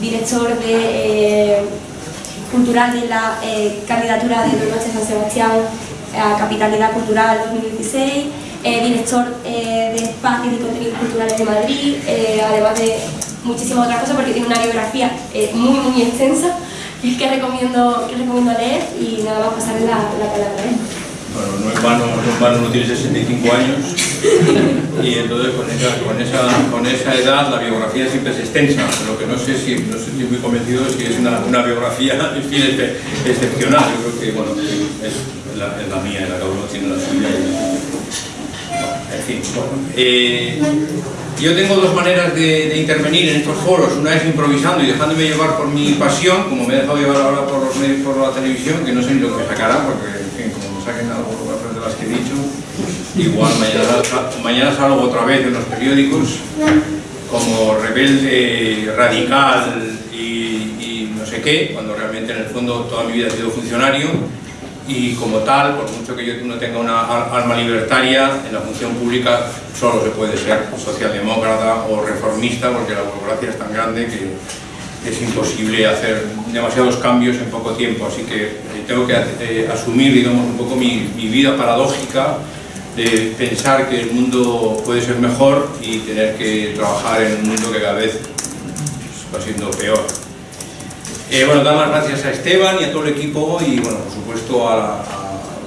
director de, cultural de la candidatura de Don San Sebastián a Capitalidad Cultural 2016, director de espacios y contenidos culturales de Madrid, además de muchísimas otras cosas porque tiene una biografía muy muy extensa que recomiendo, que recomiendo leer y nada más pasarle la, la palabra. Bueno, no es vano, no es vano, no tiene 65 años y entonces con esa, con, esa, con esa edad la biografía siempre es extensa, lo que no sé si, no estoy muy convencido de si es una, una biografía fin, excepcional, yo creo que bueno, es la, es la mía, la cada uno tiene la suya. en fin. Eh, yo tengo dos maneras de, intervenir en estos foros, una es improvisando y dejándome llevar por mi pasión, como me he dejado llevar ahora por los medios, por la televisión, que no sé ni lo que sacarán, porque en fin, como me saquen algo de las que he dicho, igual mañana, mañana salgo otra vez en los periódicos como rebelde, radical y, y no sé qué, cuando realmente en el fondo toda mi vida he sido funcionario y como tal, por mucho que yo no tenga una alma libertaria, en la función pública solo se puede ser socialdemócrata o reformista porque la burocracia es tan grande que es imposible hacer demasiados cambios en poco tiempo, así que eh, tengo que eh, asumir, digamos, un poco mi, mi, vida paradójica de pensar que el mundo puede ser mejor y tener que trabajar en un mundo que cada vez va siendo peor. Eh, bueno, dar las gracias a Esteban y a todo el equipo y, bueno, por supuesto a,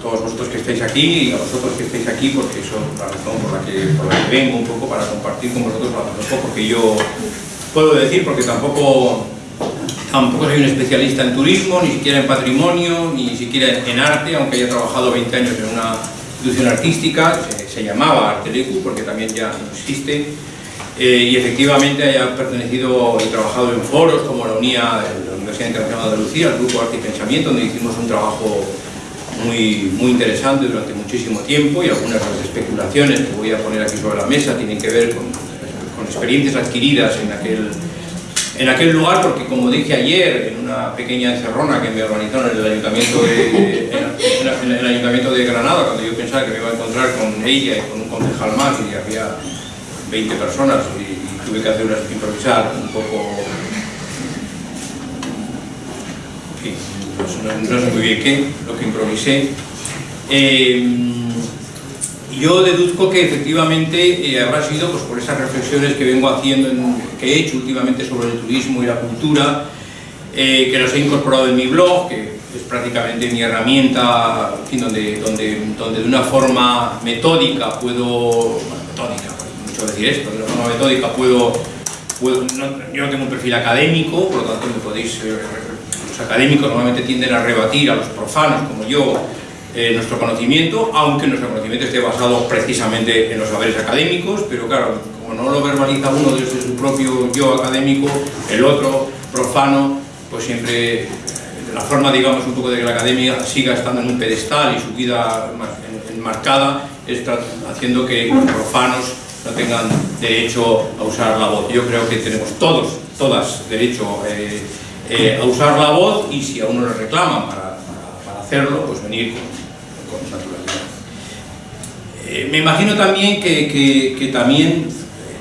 todos vosotros que estáis aquí y a vosotros que estáis aquí porque eso es la razón por la que, por la que vengo un poco para compartir con vosotros lo poco que yo puedo decir porque tampoco tampoco soy un especialista en turismo, ni siquiera en patrimonio, ni siquiera en arte, aunque haya trabajado 20 años en una institución artística, se, llamaba Artelecu porque también ya no existe, eh, y efectivamente haya pertenecido y trabajado en foros como la UNIA, Universidad Internacional de Andalucía, el Grupo Arte y Pensamiento, donde hicimos un trabajo muy, muy interesante durante muchísimo tiempo y algunas de las especulaciones que voy a poner aquí sobre la mesa tienen que ver con, con experiencias adquiridas en aquel, en aquel lugar, porque como dije ayer, en una pequeña encerrona que me organizaron en el Ayuntamiento de, en, el ayuntamiento de Granada, cuando yo pensaba que me iba a encontrar con ella y con un concejal más, y había 20 personas, y, tuve que hacer una, improvisar un poco no, sé muy bien qué, lo que improvisé. Eh, yo deduzco que efectivamente eh, habrá sido pues, por esas reflexiones que vengo haciendo, que he hecho últimamente sobre el turismo y la cultura, eh, que los he incorporado en mi blog, que es prácticamente mi herramienta, donde, donde, donde de una forma metódica puedo, bueno, metódica, mucho decir esto, de una forma metódica puedo, puedo yo no tengo un perfil académico, por lo tanto me podéis académicos normalmente tienden a rebatir a los profanos como yo eh, nuestro conocimiento, aunque nuestro conocimiento esté basado precisamente en los saberes académicos, pero claro, como no lo verbaliza uno desde su propio yo académico, el otro, profano, pues siempre eh, la forma, digamos, un poco de que la academia siga estando en un pedestal y su vida enmarcada es haciendo que los profanos no tengan derecho a usar la voz. Yo creo que tenemos todos, todas, derecho eh, eh, a usar la voz y si a uno le reclaman para, hacerlo, pues venir con, con naturalidad. Eh, me imagino también que, que, que, también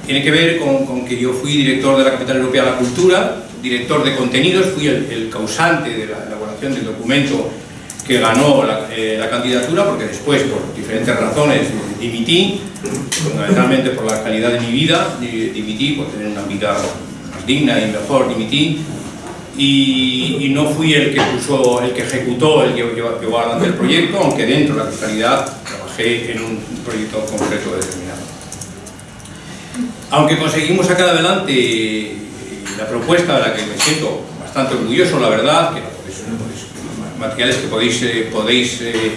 tiene que ver con, con, que yo fui director de la Capital Europea de la Cultura, director de contenidos, fui el, el causante de la elaboración del documento que ganó la, eh, la, candidatura, porque después, por diferentes razones, dimití, fundamentalmente por la calidad de mi vida, dimití por tener una vida más digna y mejor, dimití, y, no fui el que puso, el que ejecutó, el que llevó adelante el proyecto, aunque dentro de la fiscalidad trabajé en un proyecto concreto determinado. Aunque conseguimos sacar adelante la propuesta de la que me siento bastante orgulloso, la verdad, que materiales que podéis, eh, podéis, eh,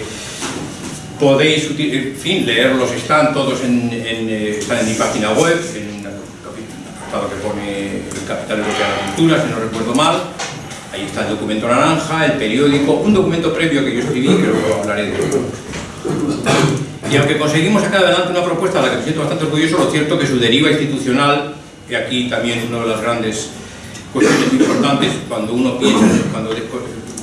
podéis en fin, leerlos, están todos en, en, eh, están en mi página web, en un apartado que pone Capital Europeo de la Cultura, si no recuerdo mal, ahí está el documento naranja, el periódico, un documento previo que yo escribí, que luego hablaré de eso. Y aunque conseguimos sacar adelante una propuesta a la que me siento bastante orgulloso, lo cierto que su deriva institucional, y aquí también una de las grandes cuestiones importantes cuando uno piensa, cuando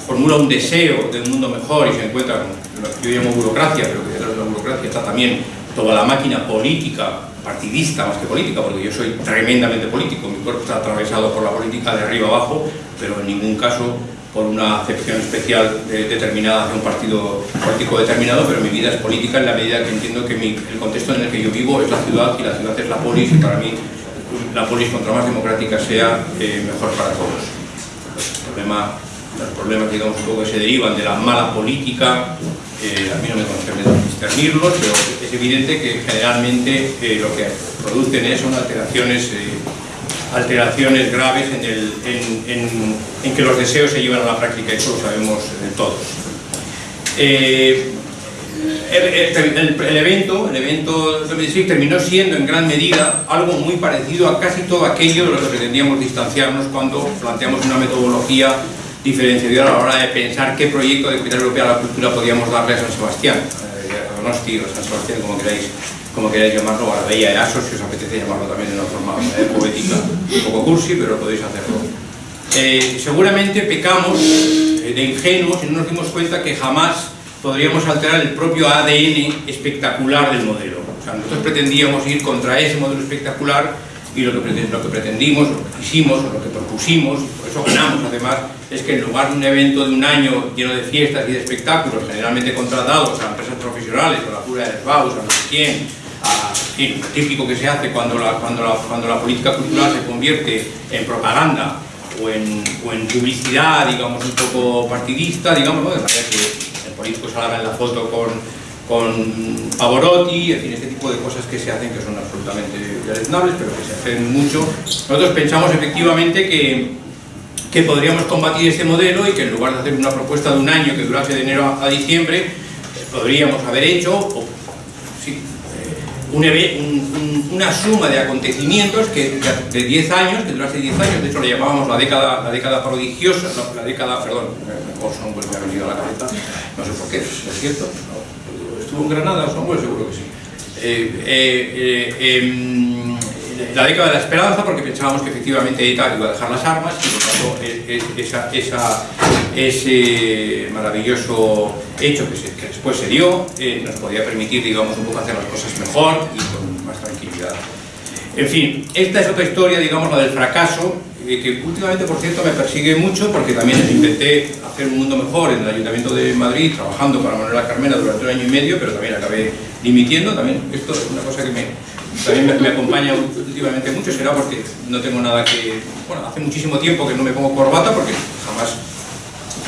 formula un deseo de un mundo mejor y se encuentra con lo que yo llamo burocracia, pero que detrás de la burocracia está también toda la máquina política partidista más que política, porque yo soy tremendamente político, mi cuerpo está atravesado por la política de arriba abajo, pero en ningún caso por una acepción especial determinada hacia un partido político determinado, pero mi vida es política en la medida que entiendo que el contexto en el que yo vivo es la ciudad y la ciudad es la polis y para mí la polis contra más democrática sea eh, mejor para todos. El problema, los problemas digamos, que se derivan de la mala política, eh, a mí no me concierne discernirlos, pero es evidente que generalmente eh, lo que producen es son alteraciones alteraciones graves en, que los deseos se llevan a la práctica, eso lo sabemos todos. Eh, el, evento, el evento terminó siendo en gran medida algo muy parecido a casi todo aquello de lo que pretendíamos distanciarnos cuando planteamos una metodología diferenciadora a la hora de pensar qué proyecto de capital europea a la cultura podíamos darle a San Sebastián, eh, a Donosti o San Sebastián, como queráis como queráis llamarlo, a la bella Easo, si os apetece llamarlo también de una forma eh, poética, un poco cursi, pero podéis hacerlo. Eh, seguramente pecamos de ingenuos y no nos dimos cuenta que jamás podríamos alterar el propio ADN espectacular del modelo. O sea, nosotros pretendíamos ir contra ese modelo espectacular y lo que, lo que pretendimos, lo que quisimos, lo que propusimos, por eso ganamos. Además, es que en lugar de un evento de un año lleno de fiestas y de espectáculos, generalmente contratados a empresas profesionales, a la Cura de Baus, a no sé quién, típico que se hace cuando la, cuando, la, cuando la política cultural se convierte en propaganda o en, o en publicidad, digamos, un poco partidista, digamos, de manera que el político salga en la foto con, con Pavorotti, en fin, este tipo de cosas que se hacen que son absolutamente deleznables, pero que se hacen mucho. Nosotros pensamos efectivamente que, que podríamos combatir este modelo y que en lugar de hacer una propuesta de un año que durase de enero a, diciembre, podríamos haber hecho, o una suma de acontecimientos que, de 10 años, que durase 10 años, de hecho le llamábamos la década, la década prodigiosa, no, la década, perdón, Orson me ha venido a la cabeza, no sé por qué, ¿es cierto? ¿Estuvo en Granada Orson Welles? Seguro que sí. Eh, eh, eh, em, la década de la esperanza porque pensábamos que efectivamente ETA iba a dejar las armas y por tanto esa, esa, ese maravilloso hecho que, después se dio eh, nos podía permitir digamos un poco hacer las cosas mejor y con más tranquilidad. En fin, esta es otra historia, digamos, la del fracaso, que últimamente, por cierto, me persigue mucho porque también intenté hacer un mundo mejor en el Ayuntamiento de Madrid, trabajando para Manuela Carmena durante un año y medio, pero también acabé dimitiendo, también esto es una cosa que me, también me, acompaña últimamente mucho, será porque no tengo nada que... Bueno, hace muchísimo tiempo que no me pongo corbata porque jamás...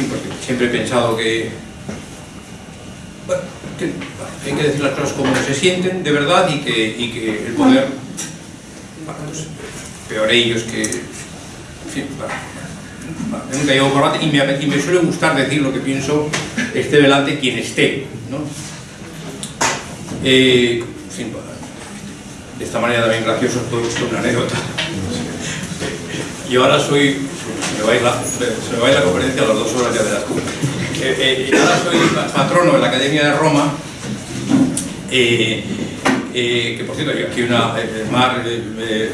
porque siempre he pensado que... Bueno, hay que decir las cosas como se sienten, de verdad, y que, y que el poder... Bueno, pues, peor ellos que... Bueno, nunca llevo corbata y me, y me suele gustar decir lo que pienso, esté delante quien esté, ¿no? Eh, fin, de esta manera también gracioso, todo esto una anécdota. Y ahora soy, se me va a ir la, conferencia a las dos horas ya de las eh, eh, ahora soy patrono de la Academia de Roma, eh, eh, que por cierto, hay aquí una, Mar,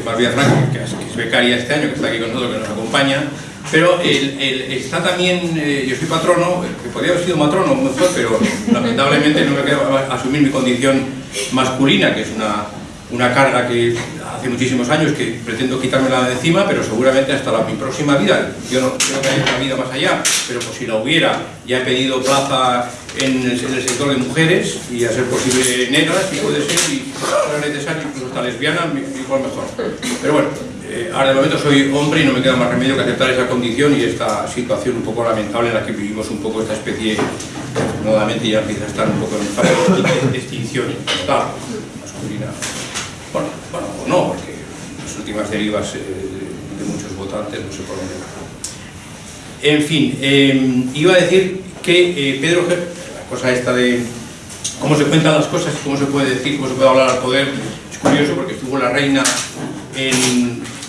Mar Villafranca, que es becaria este año, que está aquí con nosotros, que nos acompaña, pero está también, yo soy patrono, que podría haber sido matrono mejor, pero lamentablemente no me queda asumir mi condición masculina, que es una una carga que hace muchísimos años que pretendo quitármela de encima, pero seguramente hasta la, mi próxima vida, yo no creo que haya una vida más allá, pero pues si la hubiera, ya he pedido plaza en el, sector de mujeres y a ser posible negras, si puede ser, y fuera necesario, incluso hasta lesbiana, igual mejor. Pero bueno, eh, ahora de momento soy hombre y no me queda más remedio que aceptar esa condición y esta situación un poco lamentable en la que vivimos un poco esta especie, nuevamente ya empieza a estar un poco en fase de extinción total, masculina. Bueno, bueno, no, porque las últimas derivas eh, de, muchos votantes no por dónde van. En fin, em, iba a decir que eh, Pedro la cosa esta de cómo se cuentan las cosas cómo se puede decir, cómo se puede hablar al poder, es curioso porque estuvo la reina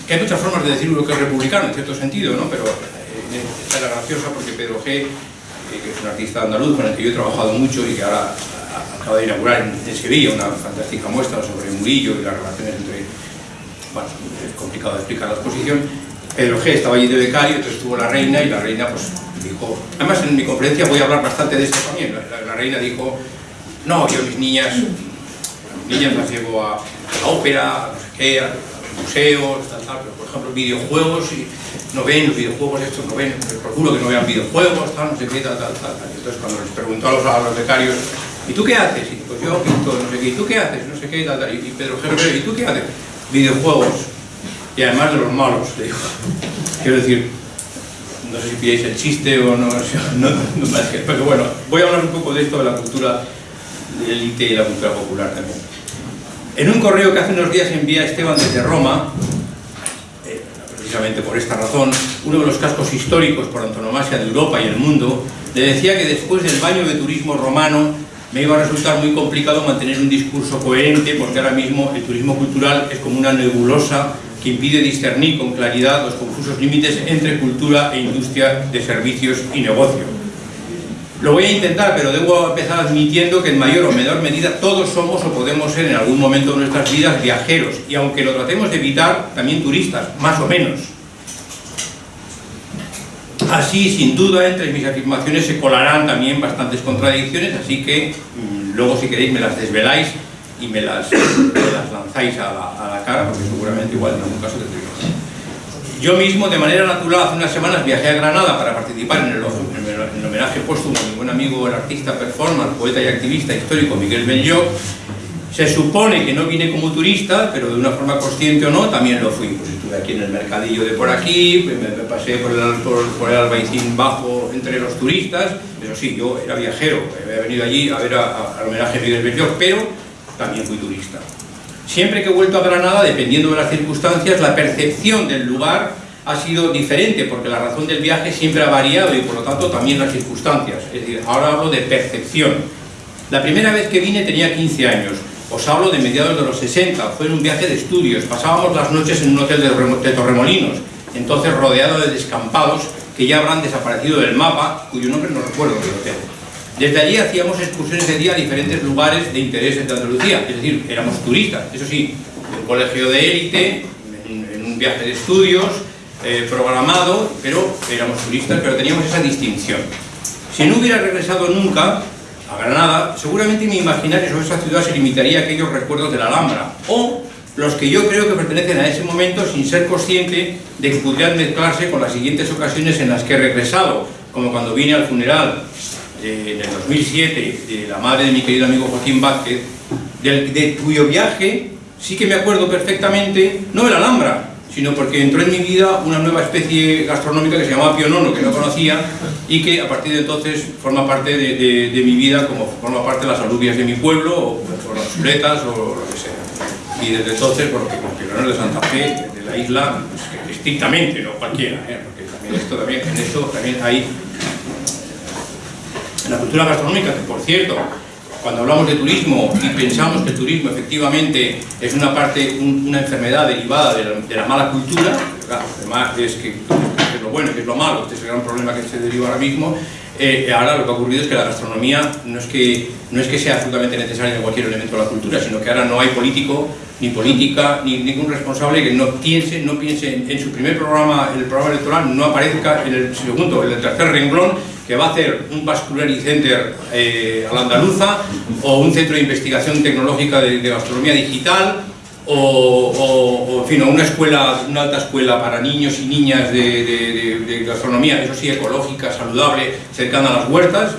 que hay muchas formas de decir lo que es republicano, en cierto sentido, ¿no? Pero eh, esta era graciosa porque Pedro G., que es un artista andaluz con el que yo he trabajado mucho y que ahora acaba de inaugurar en, Sevilla una fantástica muestra sobre Murillo y las relaciones entre... Bueno, es complicado de explicar la exposición. Pedro G estaba allí de becario, entonces estuvo la reina y la reina pues dijo... Además en mi conferencia voy a hablar bastante de esto también. La, reina dijo, no, yo mis niñas niñas las llevo a, a ópera, no sé qué, a museos, tal, tal, pero por ejemplo videojuegos, y no ven los videojuegos estos, no ven, procuro que no vean videojuegos, tal, no sé qué, tal, tal, tal. Entonces cuando les pregunto a los, a los becarios, ¿y tú qué haces? Y pues yo pinto, no sé qué, ¿y tú qué haces? No sé qué. Y Pedro Gerber, ¿y tú qué haces? Videojuegos. Y además de los malos, le digo. Quiero decir, no sé si pilláis el chiste o no, no, no, no, pero bueno, voy a hablar un poco de esto de la cultura de élite y la cultura popular también. En un correo que hace unos días envía Esteban desde Roma, eh, precisamente por esta razón, uno de los cascos históricos por antonomasia de Europa y el mundo, le decía que después del baño de turismo romano me iba a resultar muy complicado mantener un discurso coherente porque ahora mismo el turismo cultural es como una nebulosa que impide discernir con claridad los confusos límites entre cultura e industria de servicios y negocio. Lo voy a intentar, pero debo empezar admitiendo que en mayor o menor medida todos somos o podemos ser en algún momento de nuestras vidas viajeros, y aunque lo tratemos de evitar, también turistas, más o menos. Así, sin duda, entre mis afirmaciones se colarán también bastantes contradicciones, así que mmm, luego si queréis me las desveláis y me las, me las lanzáis a la, a la, cara, porque seguramente igual en algún caso tendréis Yo mismo, de manera natural, hace unas semanas viajé a Granada para participar en el, en el homenaje póstumo a mi buen amigo, el artista performance, poeta y activista histórico Miguel Benllo. Se supone que no vine como turista, pero de una forma consciente o no, también lo fui. Pues estuve aquí en el mercadillo de por aquí, me, pasé por el, por, por el albaicín bajo entre los turistas. Eso sí, yo era viajero, había venido allí a ver al homenaje a Miguel Benllo, pero también fui turista. Siempre que he vuelto a Granada, dependiendo de las circunstancias, la percepción del lugar ha sido diferente, porque la razón del viaje siempre ha variado y por lo tanto también las circunstancias. Es decir, ahora hablo de percepción. La primera vez que vine tenía 15 años, os hablo de mediados de los 60, fue en un viaje de estudios, pasábamos las noches en un hotel de Torremolinos, entonces rodeado de descampados que ya habrán desaparecido del mapa, cuyo nombre no recuerdo del hotel. Desde allí hacíamos excursiones de día a diferentes lugares de interés de Andalucía, es decir, éramos turistas, eso sí, un colegio de élite, en, en un viaje de estudios, eh, programado, pero éramos turistas, pero teníamos esa distinción. Si no hubiera regresado nunca a Granada, seguramente mi imaginario sobre esa ciudad se limitaría a aquellos recuerdos de la Alhambra, o los que yo creo que pertenecen a ese momento sin ser consciente de que pudieran mezclarse con las siguientes ocasiones en las que he regresado, como cuando vine al funeral eh, el 2007 de la madre de mi querido amigo Joaquín Vázquez, de cuyo viaje sí que me acuerdo perfectamente, no de la Alhambra, sino porque entró en mi vida una nueva especie gastronómica que se llamaba pionono, que no conocía, y que a partir de entonces forma parte de, mi vida, como forma parte de las alubias de mi pueblo, o, o las chuletas, o lo que sea. Y desde entonces, porque con pionono de Santa Fe, de la isla, pues, estrictamente, no cualquiera, ¿eh? porque también esto también, en eso también hay la cultura gastronómica, que por cierto, cuando hablamos de turismo y pensamos que el turismo efectivamente es una parte, un, una enfermedad derivada de la, mala cultura, además es que, es lo bueno, que es lo malo, este es el gran problema que se deriva ahora mismo, eh, ahora lo que ha ocurrido es que la gastronomía no es que, no es que sea absolutamente necesaria en cualquier elemento de la cultura, sino que ahora no hay político, ni política, ni ningún responsable que no piense, no piense en, en su primer programa, en el programa electoral, no aparezca en el segundo, en el tercer renglón, que va a hacer un Vasculary Center eh, a la andaluza o un centro de investigación tecnológica de, gastronomía digital o, o, una escuela, una alta escuela para niños y niñas de, gastronomía, eso sí, ecológica, saludable, cercana a las huertas,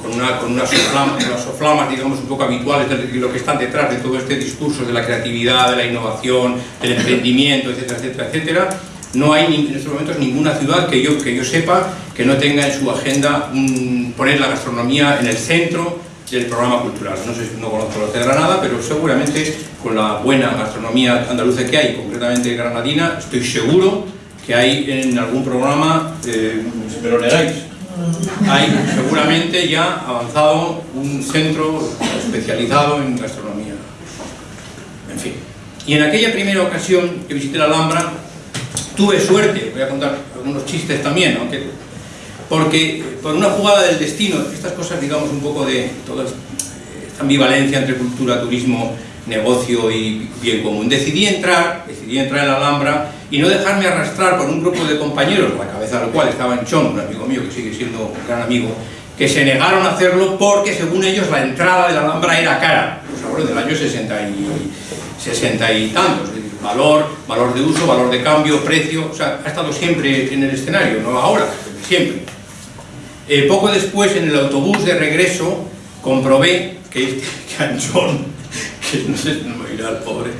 con, una, con unas soflamas, digamos, un poco habituales de lo que están detrás de todo este discurso de la creatividad, de la innovación, del emprendimiento, etcétera, etcétera, etcétera, no hay en estos momentos ninguna ciudad que yo, que yo sepa que no tenga en su agenda poner la gastronomía en el centro del programa cultural. No sé, no conozco los de Granada, pero seguramente con la buena gastronomía andaluza que hay, concretamente granadina, estoy seguro que hay en algún programa, eh, si me lo negáis, hay seguramente ya avanzado un centro especializado en gastronomía. En fin. Y en aquella primera ocasión que visité la Alhambra, tuve suerte, voy a contar algunos chistes también, aunque porque por una jugada del destino, estas cosas digamos un poco de toda esta ambivalencia entre cultura, turismo, negocio y bien común. Decidí entrar, decidí entrar en la Alhambra y no dejarme arrastrar por un grupo de compañeros, la cabeza del cual estaba en Chon, un amigo mío que sigue siendo un gran amigo, que se negaron a hacerlo porque según ellos la entrada de la Alhambra era cara. pues hablo del año 60 y, 60 y tantos, valor, valor de uso, valor de cambio, precio, o sea, ha estado siempre en el escenario, no ahora, siempre. Eh, poco después, en el autobús de regreso, comprobé que este canchón, que no sé, no me irá el pobre,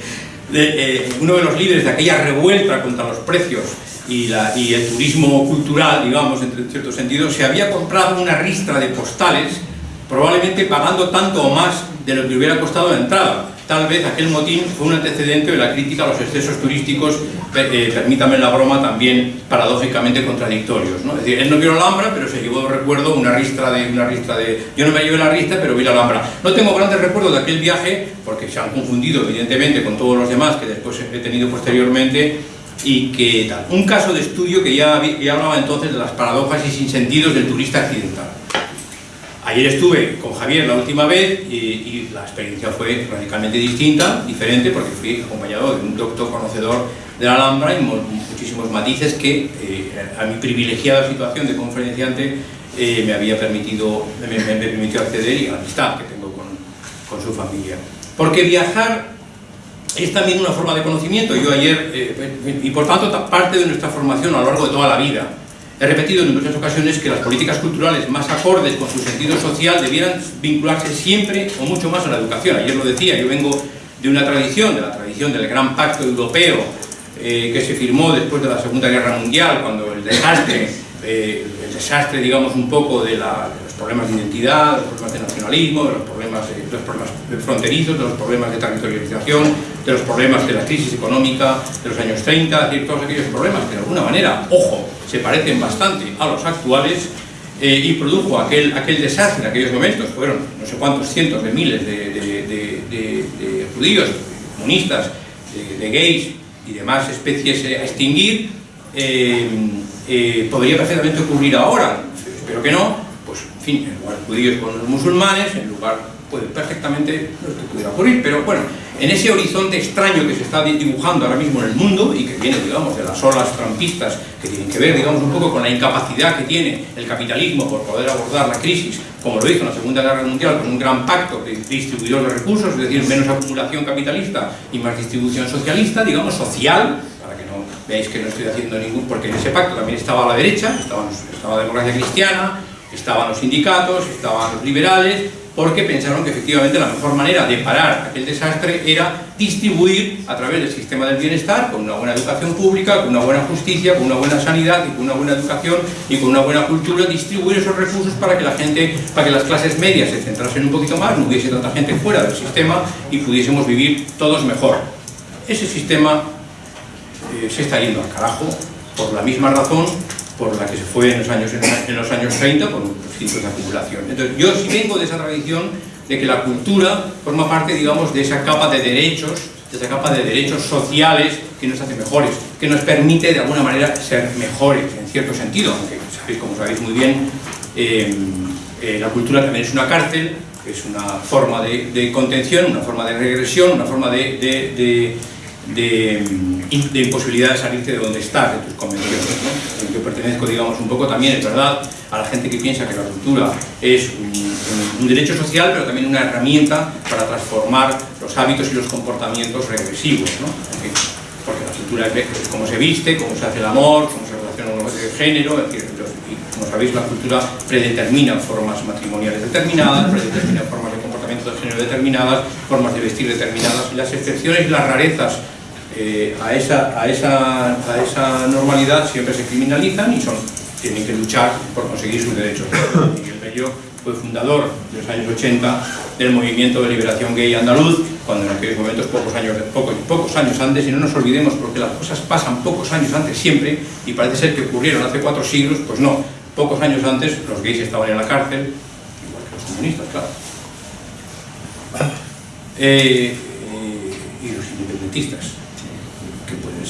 de, eh, uno de los líderes de aquella revuelta contra los precios y, la, y el turismo cultural, digamos, en cierto sentido, se había comprado una ristra de postales, probablemente pagando tanto o más de lo que hubiera costado la entrada. Tal vez aquel motín fue un antecedente de la crítica a los excesos turísticos, eh, permítame la broma, también paradójicamente contradictorios. ¿no? Es decir, él no vio la Alhambra, pero se llevó, recuerdo, una ristra de... Una ristra de yo no me llevé la ristra, pero vi la Alhambra. No tengo grandes recuerdos de aquel viaje, porque se han confundido, evidentemente, con todos los demás que después he tenido posteriormente, y que tal. Un caso de estudio que ya, ya hablaba entonces de las paradojas y sinsentidos del turista accidental. Ayer estuve con Javier la última vez y, la experiencia fue radicalmente distinta, diferente, porque fui acompañado de un doctor conocedor de la Alhambra y muchísimos matices que eh, a mi privilegiada situación de conferenciante eh, me había permitido, me, permitió acceder y a la amistad que tengo con, con su familia. Porque viajar es también una forma de conocimiento. Yo ayer, eh, y por tanto parte de nuestra formación a lo largo de toda la vida, he repetido en muchas ocasiones que las políticas culturales más acordes con su sentido social debieran vincularse siempre o mucho más a la educación. Ayer lo decía, yo vengo de una tradición, de la tradición del gran pacto europeo eh, que se firmó después de la Segunda Guerra Mundial, cuando el desastre, eh, el desastre digamos un poco de, la, problemas de identidad, de los problemas de nacionalismo, de los problemas, de, los problemas fronterizos, de los problemas de territorialización, de los problemas de la crisis económica de los años 30, es decir, todos aquellos problemas que de alguna manera, ojo, se parecen bastante a los actuales eh, y produjo aquel, aquel desastre en aquellos momentos, fueron no sé cuántos cientos de miles de, judíos, de comunistas, de, gays y demás especies a extinguir, eh, eh, podría perfectamente ocurrir ahora, espero que no, pues en fin, en lugar de judíos con los musulmanes, en lugar, puede perfectamente, no que pudiera ocurrir, pero bueno, en ese horizonte extraño que se está dibujando ahora mismo en el mundo y que viene, digamos, de las olas trampistas que tienen que ver, digamos, un poco con la incapacidad que tiene el capitalismo por poder abordar la crisis, como lo hizo en la Segunda Guerra Mundial, con un gran pacto de distribuidor de recursos, es decir, menos acumulación capitalista y más distribución socialista, digamos, social, para que no veáis que no estoy haciendo ningún, porque en ese pacto también estaba la derecha, estaba, estaba la democracia cristiana, estaban los sindicatos, estaban los liberales, porque pensaron que efectivamente la mejor manera de parar aquel desastre era distribuir a través del sistema del bienestar, con una buena educación pública, con una buena justicia, con una buena sanidad y con una buena educación y con una buena cultura, distribuir esos recursos para que la gente, para que las clases medias se centrasen un poquito más, no hubiese tanta gente fuera del sistema y pudiésemos vivir todos mejor. Ese sistema eh, se está yendo al carajo por la misma razón por la que se fue en los años, en los años 30 por los ciclos de acumulación. Entonces, yo sí vengo de esa tradición de que la cultura forma parte, digamos, de esa capa de derechos, de esa capa de derechos sociales que nos hace mejores, que nos permite, de alguna manera, ser mejores, en cierto sentido, aunque, sabéis, como sabéis muy bien, eh, eh, la cultura también es una cárcel, es una forma de, contención, una forma de regresión, una forma de, imposibilidad de salirte de donde estás, de tus convenciones. Yo pertenezco, digamos, un poco también, es verdad, a la gente que piensa que la cultura es un, derecho social, pero también una herramienta para transformar los hábitos y los comportamientos regresivos. ¿no? Porque la cultura es cómo se viste, cómo se hace el amor, cómo se relaciona con el género, es decir, como sabéis, la cultura predetermina formas matrimoniales determinadas, predetermina formas de comportamiento de género determinadas, formas de vestir determinadas, y las excepciones y las rarezas eh, a, esa, a, esa, a esa normalidad siempre se criminalizan y son, tienen que luchar por conseguir sus derechos. Miguel Bello fue fundador en los años 80 del movimiento de liberación gay andaluz, cuando en aquellos momentos, pocos años, pocos, pocos años antes, y no nos olvidemos porque las cosas pasan pocos años antes siempre, y parece ser que ocurrieron hace cuatro siglos, pues no, pocos años antes los gays estaban en la cárcel, igual que los comunistas, claro. Eh, eh, y los independentistas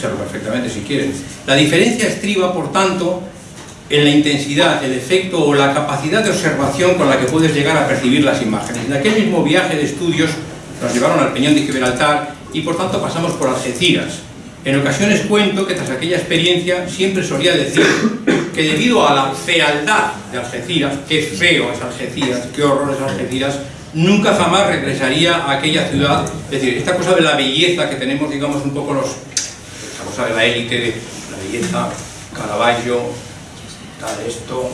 perfectamente si quieren. La diferencia estriba, por tanto, en la intensidad, el efecto o la capacidad de observación con la que puedes llegar a percibir las imágenes. En aquel mismo viaje de estudios nos llevaron al Peñón de Gibraltar y por tanto pasamos por Algeciras. En ocasiones cuento que tras aquella experiencia siempre solía decir que debido a la fealdad de Algeciras, qué feo es Algeciras, qué horror es Algeciras, nunca jamás regresaría a aquella ciudad. Es decir, esta cosa de la belleza que tenemos, digamos, un poco los... Cosa de la élite, de la belleza, Caravaggio, tal, esto,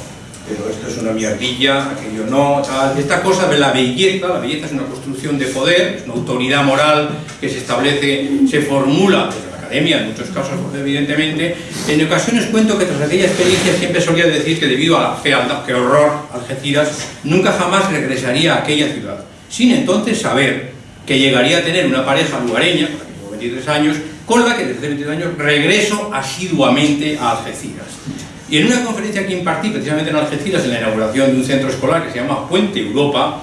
pero esto es una mierdilla, aquello no, tal. Esta cosa de la belleza, la belleza es una construcción de poder, es una autoridad moral que se establece, se formula desde la academia, en muchos casos, evidentemente. En ocasiones cuento que tras aquella experiencia siempre solía decir que debido a la fealdad, que horror, Algeciras, nunca jamás regresaría a aquella ciudad, sin entonces saber que llegaría a tener una pareja lugareña, que tengo 23 años, con la que desde 23 años regreso asiduamente a Algeciras. Y en una conferencia que impartí precisamente en Algeciras, en la inauguración de un centro escolar que se llama Puente Europa,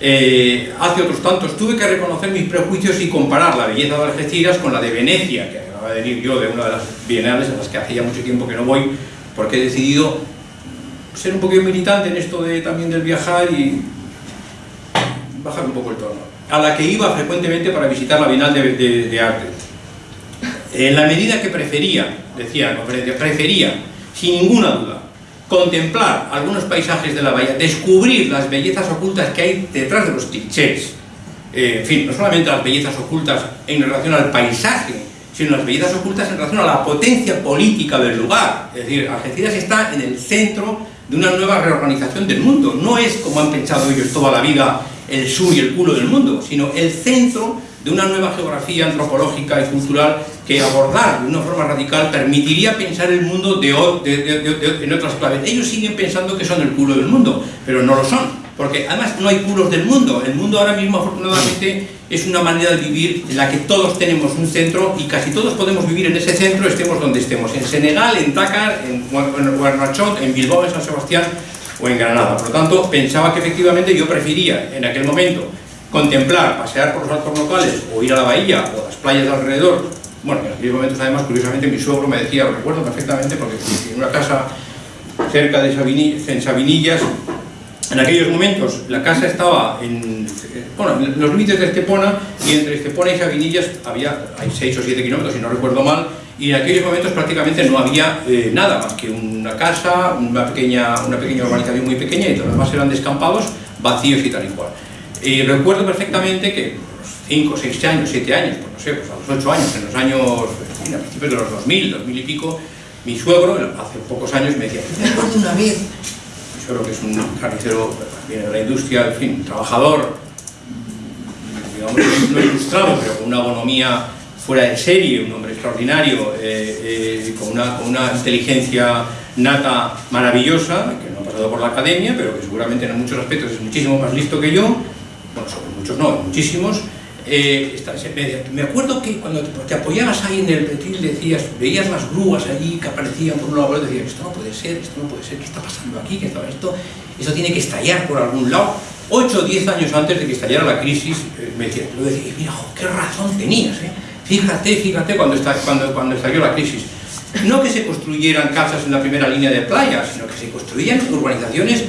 eh, hace otros tantos, tuve que reconocer mis prejuicios y comparar la belleza de Algeciras con la de Venecia, que acaba de venir yo de una de las bienales a las que hacía mucho tiempo que no voy, porque he decidido ser un poquito militante en esto de, también del viajar y bajar un poco el tono. A la que iba frecuentemente para visitar la Bienal de, de, de Arte. En la medida que prefería, decía la conferencia, prefería sin ninguna duda, contemplar algunos paisajes de la bahía, descubrir las bellezas ocultas que hay detrás de los clichés, eh, en fin, no solamente las bellezas ocultas en relación al paisaje, sino las bellezas ocultas en relación a la potencia política del lugar. Es decir, Algeciras está en el centro de una nueva reorganización del mundo. No es, como han pensado ellos toda la vida, el sur y el culo del mundo, sino el centro de una nueva geografía antropológica y cultural que abordar de una forma radical permitiría pensar el mundo de, en otras claves. Ellos siguen pensando que son el culo del mundo, pero no lo son, porque además no hay culos del mundo. El mundo ahora mismo, afortunadamente, es una manera de vivir en la que todos tenemos un centro y casi todos podemos vivir en ese centro, estemos donde estemos, en Senegal, en Dakar, en Guernachot, en Bilbao, en San Sebastián o en Granada. Por lo tanto, pensaba que efectivamente yo prefería en aquel momento contemplar, pasear por los altos locales o ir a la bahía o a las playas de alrededor. Bueno, en aquellos momentos además, curiosamente, mi suegro me decía, lo recuerdo perfectamente, porque en una casa cerca de Sabinillas, en Sabinillas, en aquellos momentos la casa estaba en, bueno, en los límites de Estepona y entre Estepona y Sabinillas había, hay 6 o 7 kilómetros, si no recuerdo mal, y en aquellos momentos prácticamente no había eh, nada más que una casa, una pequeña, una pequeña urbanización muy pequeña y todos los demás eran descampados, vacíos y tal y cual. Y recuerdo perfectamente que los 5, 6 años, 7 años, pues no sé, pues a los 8 años, en los años, en a principios de los 2000, 2000 y pico, mi suegro, hace pocos años, me decía, me una vez, mi suegro que es un carnicero, viene de la industria, en fin, trabajador, digamos, no ilustrado, pero con una bonomía fuera de serie, un hombre extraordinario, eh, eh, con, una, con una inteligencia nata maravillosa, que no ha pasado por la academia, pero que seguramente en muchos aspectos es muchísimo más listo que yo, sobre muchos no, muchísimos, eh, me, acuerdo que cuando te, apoyabas ahí en el petril decías, veías las grúas allí que aparecían por un lado, y decías, esto no puede ser, esto no puede ser, ¿qué está pasando aquí? ¿Qué está esto? Esto tiene que estallar por algún lado. 8 o 10 años antes de que estallara la crisis, eh, me decía, lo decía, mira, qué razón tenías, ¿eh? fíjate, fíjate cuando, cuando, cuando estalló la crisis. No que se construyeran casas en la primera línea de playa, sino que se construían urbanizaciones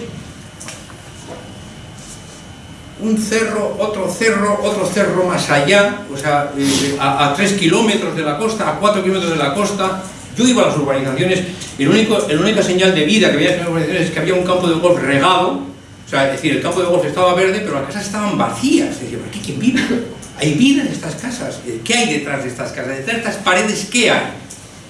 un cerro, otro cerro, otro cerro más allá, o sea, eh, a, tres kilómetros de la costa, a cuatro kilómetros de la costa. Yo iba a las urbanizaciones y el único, la única señal de vida que había en las urbanizaciones es que había un campo de golf regado, o sea, es decir, el campo de golf estaba verde, pero las casas estaban vacías. Es decir, ¿aquí quién vive? ¿Hay vida en estas casas? ¿Qué hay detrás de estas casas? ¿Detrás de estas paredes qué hay?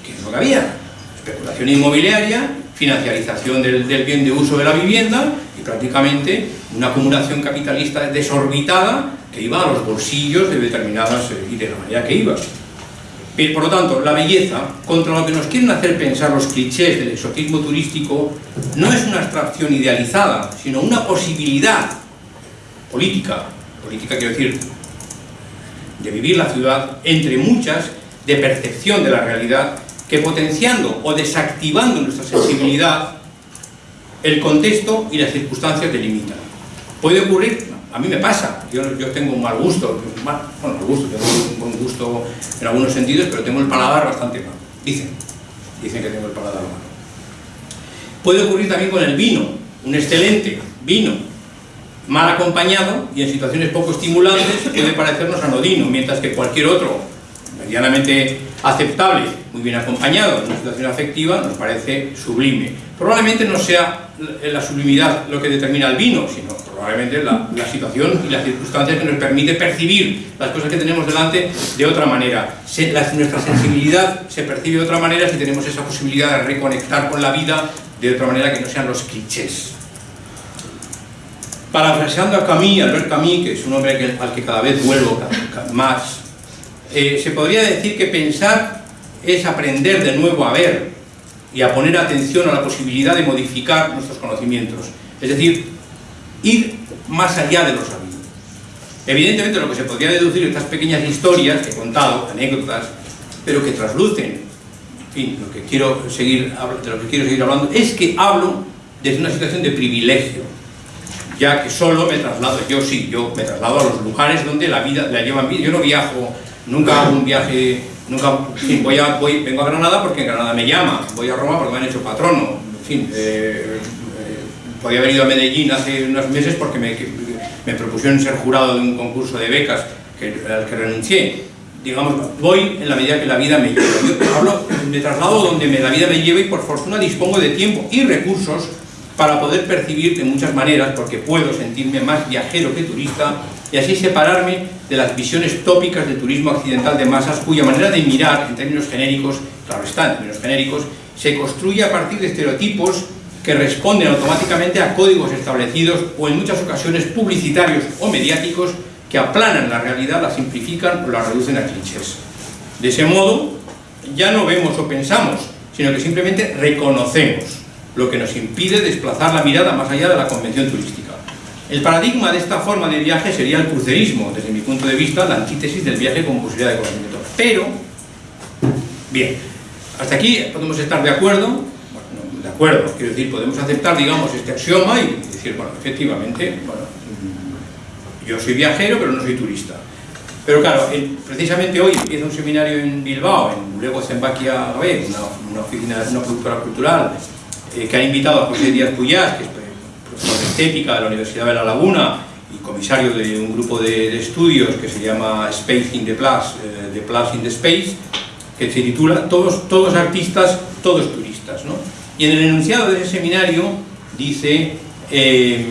¿Qué es lo que había? Especulación inmobiliaria, financiarización del, del bien de uso de la vivienda y prácticamente una acumulación capitalista desorbitada que iba a los bolsillos de determinadas eh, y de la manera que iba. Por lo tanto, la belleza, contra lo que nos quieren hacer pensar los clichés del exotismo turístico, no es una abstracción idealizada, sino una posibilidad política, política quiero decir, de vivir la ciudad, entre muchas, de percepción de la realidad, que potenciando o desactivando nuestra sensibilidad, el contexto y las circunstancias delimitan. Puede ocurrir, a mí me pasa, yo, tengo un mal gusto, bueno, mal gusto, tengo un buen gusto en algunos sentidos, pero tengo el paladar bastante malo, dicen, dicen que tengo el paladar malo. Puede ocurrir también con el vino, un excelente vino, mal acompañado y en situaciones poco estimulantes puede parecernos anodino, mientras que cualquier otro, medianamente aceptable, muy bien acompañado en una situación afectiva, nos parece sublime. Probablemente no sea la sublimidad lo que determina el vino, sino probablemente la, la, situación y las circunstancias que nos permite percibir las cosas que tenemos delante de otra manera. Se, la, nuestra sensibilidad se percibe de otra manera si tenemos esa posibilidad de reconectar con la vida de otra manera que no sean los clichés. Parafraseando a Camus, Albert Camus, que es un hombre al que cada vez vuelvo más, eh, se podría decir que pensar es aprender de nuevo a ver y a poner atención a la posibilidad de modificar nuestros conocimientos. Es decir, ir más allá de lo sabido. Evidentemente lo que se podría deducir de estas pequeñas historias que he contado, anécdotas, pero que traslucen, en fin, lo que quiero seguir, de lo que quiero seguir hablando, es que hablo desde una situación de privilegio, ya que solo me traslado, yo sí, yo me traslado a los lugares donde la vida la llevan bien, yo no viajo, nunca hago un viaje, nunca, voy a, voy, vengo a Granada porque en Granada me llama, voy a Roma porque me han hecho patrono, en fin, eh, podía haber ido a Medellín hace unos meses porque me, me propusieron ser jurado de un concurso de becas que, al que renuncié. Digamos, voy en la medida que la vida me lleva. Yo hablo, me traslado donde me, la vida me lleva y por fortuna dispongo de tiempo y recursos para poder percibir de muchas maneras, porque puedo sentirme más viajero que turista y así separarme de las visiones tópicas del turismo occidental de masas cuya manera de mirar, en términos genéricos, claro está, en términos genéricos, se construye a partir de estereotipos que responden automáticamente a códigos establecidos o en muchas ocasiones publicitarios o mediáticos que aplanan la realidad, la simplifican o la reducen a clichés. De ese modo, ya no vemos o pensamos, sino que simplemente reconocemos, lo que nos impide desplazar la mirada más allá de la convención turística. El paradigma de esta forma de viaje sería el crucerismo, desde mi punto de vista, la antítesis del viaje con posibilidad de conocimiento. Pero, bien, hasta aquí podemos estar de acuerdo, de acuerdo, quiero decir, podemos aceptar, digamos, este axioma y decir, bueno, efectivamente, bueno, yo soy viajero, pero no soy turista. Pero claro, precisamente hoy empieza un seminario en Bilbao, en Luego Zembaquia una, una oficina, una productora cultural, eh, que ha invitado a José Díaz Puyás, que es estética de la Universidad de La Laguna y comisario de un grupo de, de estudios que se llama Space in the Plus, eh, The Plus in the Space, que se titula Todos, todos artistas, todos turistas. ¿no? Y en el enunciado de ese seminario dice eh,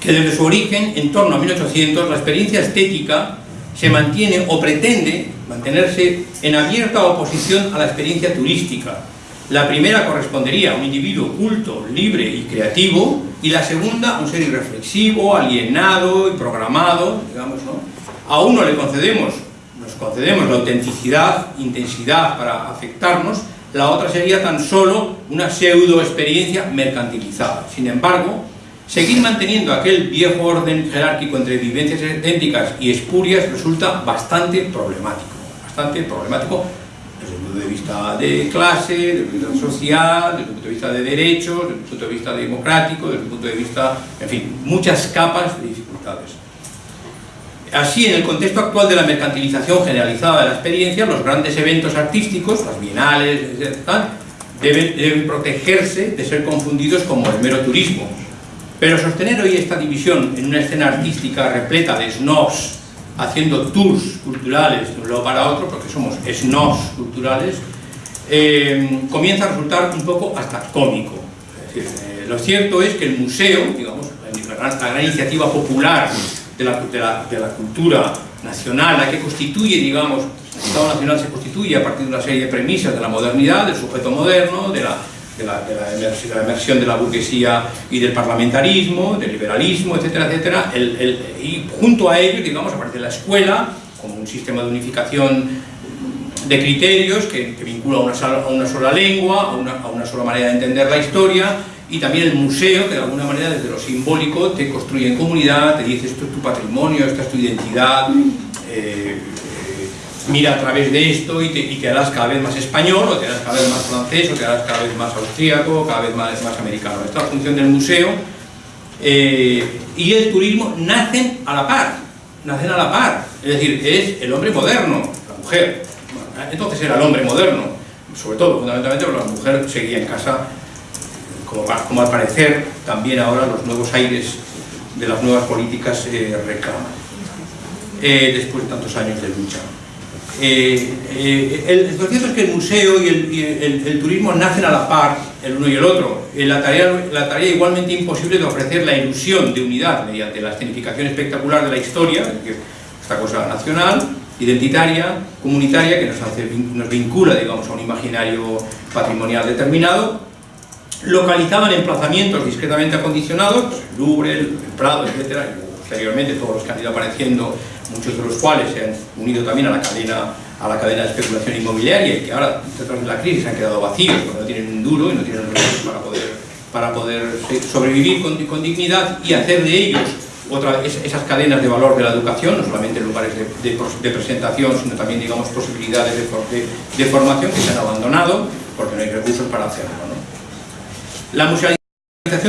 que desde su origen, en torno a 1800, la experiencia estética se mantiene o pretende mantenerse en abierta oposición a la experiencia turística. La primera correspondería a un individuo culto, libre y creativo, y la segunda un ser irreflexivo, alienado y programado, digamos, ¿no? A uno le concedemos, nos concedemos la autenticidad, intensidad para afectarnos, la otra sería tan solo una pseudo experiencia mercantilizada. Sin embargo, seguir manteniendo aquel viejo orden jerárquico entre vivencias idénticas y espurias resulta bastante problemático, bastante problemático desde el punto de vista de clase, desde el punto de vista social, desde el punto de vista de derechos, desde el punto de vista democrático, desde el punto de vista, en fin, muchas capas de dificultades. Así, en el contexto actual de la mercantilización generalizada de la experiencia, los grandes eventos artísticos, las bienales, etc., deben, deben protegerse de ser confundidos como el mero turismo. Pero sostener hoy esta división en una escena artística repleta de snobs, haciendo tours culturales de un lado para otro, porque somos snobs culturales, eh, comienza a resultar un poco hasta cómico. Es decir, eh, lo cierto es que el museo, digamos, la gran, iniciativa popular de la, de, la, de la, cultura nacional, la que constituye, digamos, el Estado Nacional se constituye a partir de una serie de premisas de la modernidad, del sujeto moderno, de la, de la, de la, emersión de la burguesía y del parlamentarismo, del liberalismo, etcétera, etcétera, el, el, y junto a ello, digamos, a partir de la escuela, como un sistema de unificación de criterios que, vincula a una, sola, a una sola lengua, a una, a una sola manera de entender la historia, y también el museo, que de alguna manera desde lo simbólico te construye en comunidad, te dice esto es tu patrimonio, esta es tu identidad, eh, mira a través de esto y te, y te, harás cada vez más español, o te harás cada vez más francés, o te harás cada vez más austríaco, cada vez más, americano. Esta función del museo eh, y el turismo nacen a la par, nacen a la par, es decir, es el hombre moderno, la mujer. Entonces era el hombre moderno, sobre todo, fundamentalmente porque la mujer seguía en casa como, como, al parecer también ahora los nuevos aires de las nuevas políticas eh, reclaman, eh, después de tantos años de lucha. Eh, eh, el, lo cierto es que el museo y, el, turismo nacen a la par, el uno y el otro. Eh, la, tarea, la tarea igualmente imposible de ofrecer la ilusión de unidad mediante la escenificación espectacular de la historia, esta cosa nacional, identitaria, comunitaria, que nos, hace, nos vincula digamos, a un imaginario patrimonial determinado, localizado en emplazamientos discretamente acondicionados, pues el Louvre, el Prado, etc. Y posteriormente todos los que han ido apareciendo muchos de los cuales se han unido también a la cadena, a la cadena de especulación inmobiliaria y que ahora, detrás de la crisis, han quedado vacíos porque no tienen un duro y no tienen recursos para poder, para poder sobrevivir con, con dignidad y hacer de ellos otra, esas cadenas de valor de la educación, no solamente lugares de, de, presentación, sino también, digamos, posibilidades de, de, formación que se han abandonado porque no hay recursos para hacerlo. ¿no? La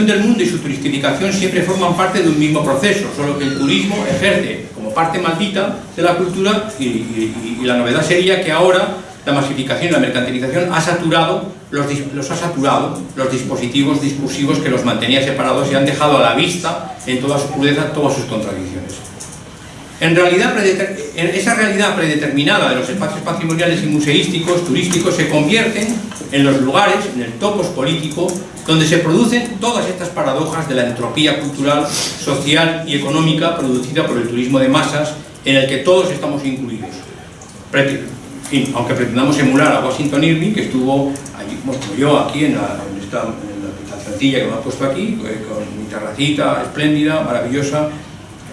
del mundo y su turistificación siempre forman parte de un mismo proceso, solo que el turismo ejerce parte maldita de la cultura y, la novedad sería que ahora la masificación y la mercantilización ha saturado los, los, ha saturado los dispositivos discursivos que los mantenía separados y han dejado a la vista en toda su crudeza todas sus contradicciones. En realidad, esa realidad predeterminada de los espacios patrimoniales y museísticos, turísticos, se convierten en los lugares, en el topos político, donde se producen todas estas paradojas de la entropía cultural, social y económica producida por el turismo de masas, en el que todos estamos incluidos. aunque pretendamos emular a Washington Irving, que estuvo allí, como yo aquí en la, en esta, que me ha puesto aquí, eh, con mi terracita espléndida, maravillosa,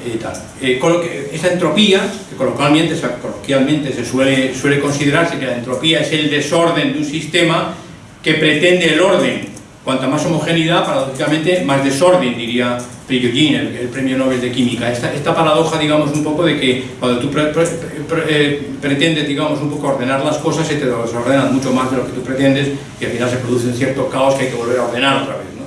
eh, esa entropía, que coloquialmente, coloquialmente se suele, suele considerarse que la entropía es el desorden de un sistema que pretende el orden. Cuanta más homogeneidad, paradójicamente, más desorden, diría Prigogine, el, premio Nobel de Química. Esta, esta, paradoja, digamos, un poco de que cuando tú eh, pretendes, digamos, un poco ordenar las cosas, se te desordenan mucho más de lo que tú pretendes y al final se produce un cierto caos que hay que volver a ordenar otra vez. ¿no?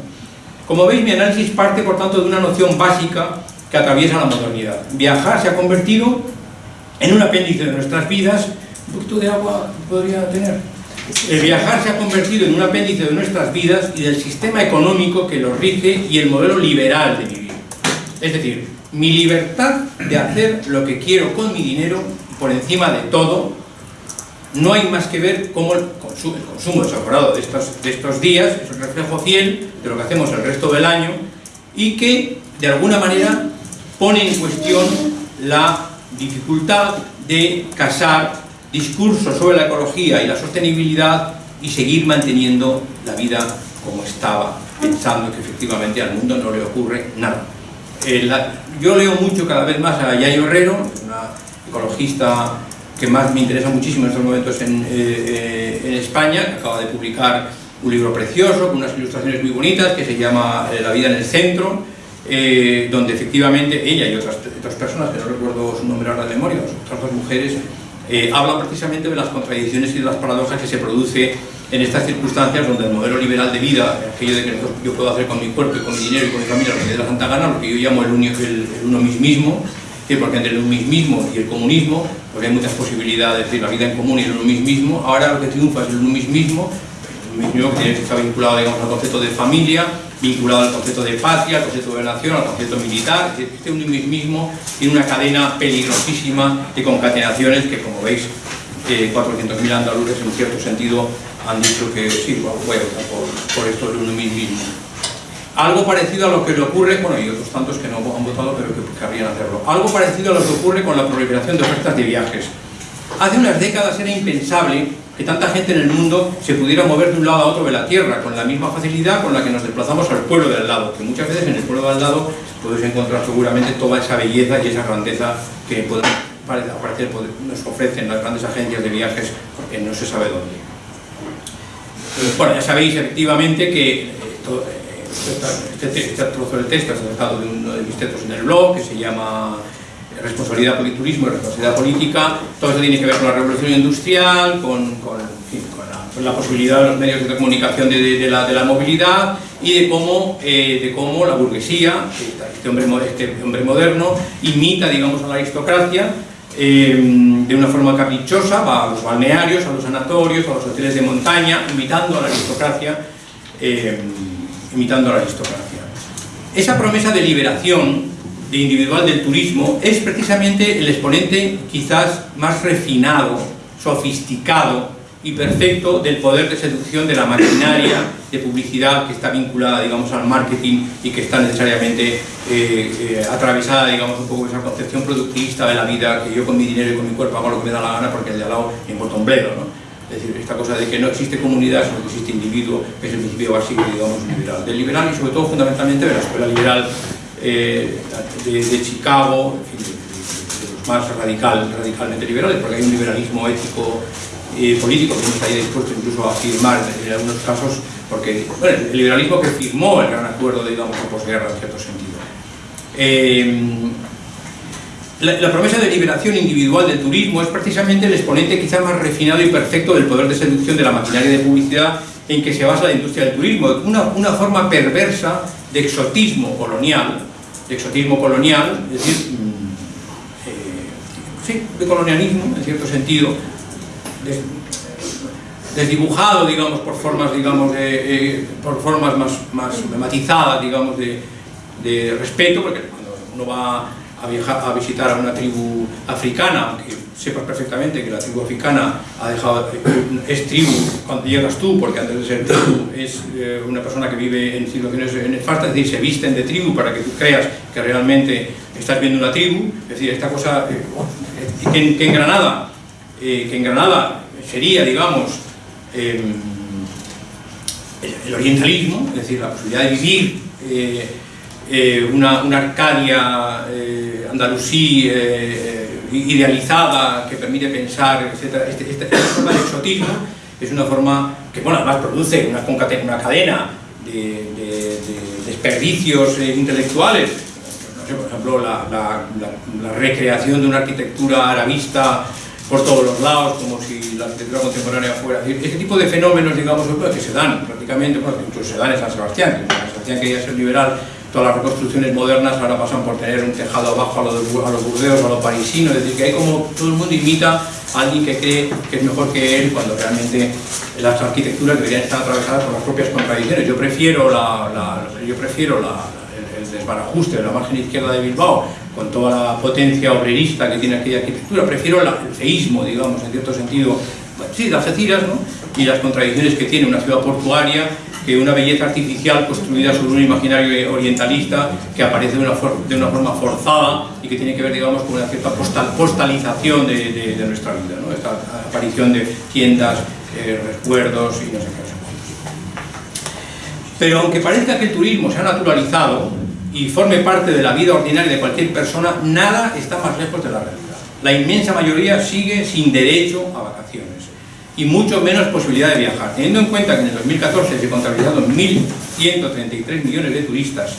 Como veis, mi análisis parte, por tanto, de una noción básica que atraviesa la modernidad. Viajar se ha convertido en un apéndice de nuestras vidas, un poquito de agua podría tener. El viajar se ha convertido en un apéndice de nuestras vidas y del sistema económico que lo rige y el modelo liberal de vivir. Es decir, mi libertad de hacer lo que quiero con mi dinero, por encima de todo, no hay más que ver cómo el consumo, el desaforado de estos, de estos días es un reflejo fiel de lo que hacemos el resto del año y que, de alguna manera, pone en cuestión la dificultad de casar discursos sobre la ecología y la sostenibilidad y seguir manteniendo la vida como estaba, pensando que efectivamente al mundo no le ocurre nada. Eh, yo leo mucho cada vez más a Yayo Herrero, una ecologista que más me interesa muchísimo en estos momentos en, eh, eh, en España, que acaba de publicar un libro precioso, con unas ilustraciones muy bonitas, que se llama La vida en el centro, eh, donde efectivamente ella y otras, otras, personas, que no recuerdo su nombre ahora de memoria, otras dos mujeres, eh, hablan precisamente de las contradicciones y de las paradojas que se produce en estas circunstancias donde el modelo liberal de vida, aquello de que yo puedo hacer con mi cuerpo y con mi dinero y con mi familia lo que dé la santa gana, lo que yo llamo el, uno, el, uno mismismo, porque entre el mismo y el comunismo pues hay muchas posibilidades, es decir, la vida en común y el uno mismo, ahora lo que triunfa es el uno mismo, mismo que está vinculado digamos, al concepto de familia, vinculado al concepto de patria, al concepto de nación, al concepto militar, este mismo tiene una cadena peligrosísima de concatenaciones que, como veis, eh, 400.000 andaluces en cierto sentido han dicho que sí, votar por, por esto de uno mismo. Algo parecido a lo que le ocurre, bueno, y otros tantos que no han votado, pero que querrían hacerlo. Algo parecido a lo que ocurre con la proliferación de ofertas de viajes. Hace unas décadas era impensable que tanta gente en el mundo se pudiera mover de un lado a otro de la Tierra con la misma facilidad con la que nos desplazamos al pueblo del lado, que muchas veces en el pueblo del lado puedes encontrar seguramente toda esa belleza y esa grandeza que aparecer, nos ofrecen las grandes agencias de viajes porque no se sabe dónde. Bueno, ya sabéis efectivamente que eh, eh, este, este, trozo del texto es sacado de uno de mis textos en el blog que se llama responsabilidad turismo y responsabilidad política, todo eso tiene que ver con la revolución industrial, con, la, posibilidad de los medios de comunicación de, la, de la, movilidad y de cómo, eh, de cómo la burguesía, este hombre, este hombre moderno, imita digamos, a la aristocracia eh, de una forma caprichosa, va a los balnearios, a los sanatorios, a los hoteles de montaña, imitando a la aristocracia, eh, imitando a la aristocracia. Esa promesa de liberación de individual del turismo es precisamente el exponente quizás más refinado sofisticado y perfecto del poder de seducción de la maquinaria de publicidad que está vinculada, digamos, al marketing y que está necesariamente eh, eh, atravesada, digamos, un poco esa concepción productivista de la vida, que yo con mi dinero y con mi cuerpo hago lo que me da la gana porque el de al lado me importa un bledo, ¿no? Es decir, esta cosa de que no existe comunidad, sino que existe individuo, que es el principio básico, digamos, liberal. Del liberal y sobre todo, fundamentalmente, de la escuela liberal eh, de, Chicago, en fin, de, los más radical, radicalmente liberales, porque hay un liberalismo ético y político que no estaría dispuesto incluso a firmar en algunos casos, porque bueno, el liberalismo que firmó el gran acuerdo, digamos, de posguerra en cierto sentido. Eh, la, promesa de liberación individual del turismo es precisamente el exponente quizá más refinado y perfecto del poder de seducción de la maquinaria de publicidad en que se basa la industria del turismo, una, una forma perversa de exotismo colonial, de exotismo colonial, es decir, mm, eh, sí, de colonialismo en cierto sentido, desdibujado, digamos, por formas, digamos, de, eh, por formas más, más matizadas, digamos, de, de respeto, porque cuando uno va a, viajar, a visitar a una tribu africana, aunque sepas perfectamente que la tribu africana ha dejado, es tribu cuando llegas tú, porque antes de ser tribu es eh, una persona que vive en situaciones nefastas, es decir, se visten de tribu para que tú creas que realmente estás viendo una tribu, es decir, esta cosa eh, que, en, Granada, eh, que en Granada sería, digamos, em, el, orientalismo, es decir, la posibilidad de vivir una, una, Arcadia andalusí eh, idealizada que permite pensar, etc. Este, este, esta forma de exotismo es una forma que, bueno, además produce una, una cadena de, desperdicios eh, intelectuales. No sé, por ejemplo, la, la, recreación de una arquitectura arabista por todos los lados, como si la arquitectura contemporánea fuera... Este tipo de fenómenos, digamos, que se dan prácticamente, bueno, incluso se dan en San Sebastián, que San Sebastián quería ser liberal todas las reconstrucciones modernas ahora pasan por tener un tejado abajo a los, a los burdeos, a lo parisino, es decir, que hay como todo el mundo imita a alguien que cree que es mejor que él cuando realmente las arquitecturas deberían estar atravesadas por las propias contradicciones. Yo prefiero, la, yo prefiero el, desbarajuste de la margen izquierda de Bilbao con toda la potencia obrerista que tiene aquella arquitectura, prefiero el feísmo, digamos, en cierto sentido, sí, las etiras, ¿no? y las contradicciones que tiene una ciudad portuaria que una belleza artificial construida sobre un imaginario orientalista que aparece de una, de una forma forzada y que tiene que ver, digamos, con una cierta postal, postalización de, de, nuestra vida, ¿no? esta aparición de tiendas, eh, recuerdos y no sé qué. Pero aunque parezca que el turismo se ha naturalizado y forme parte de la vida ordinaria de cualquier persona, nada está más lejos de la realidad. La inmensa mayoría sigue sin derecho a vacaciones y mucho menos posibilidad de viajar. Teniendo en cuenta que en el 2014 se contabilizaron 1.133 millones de turistas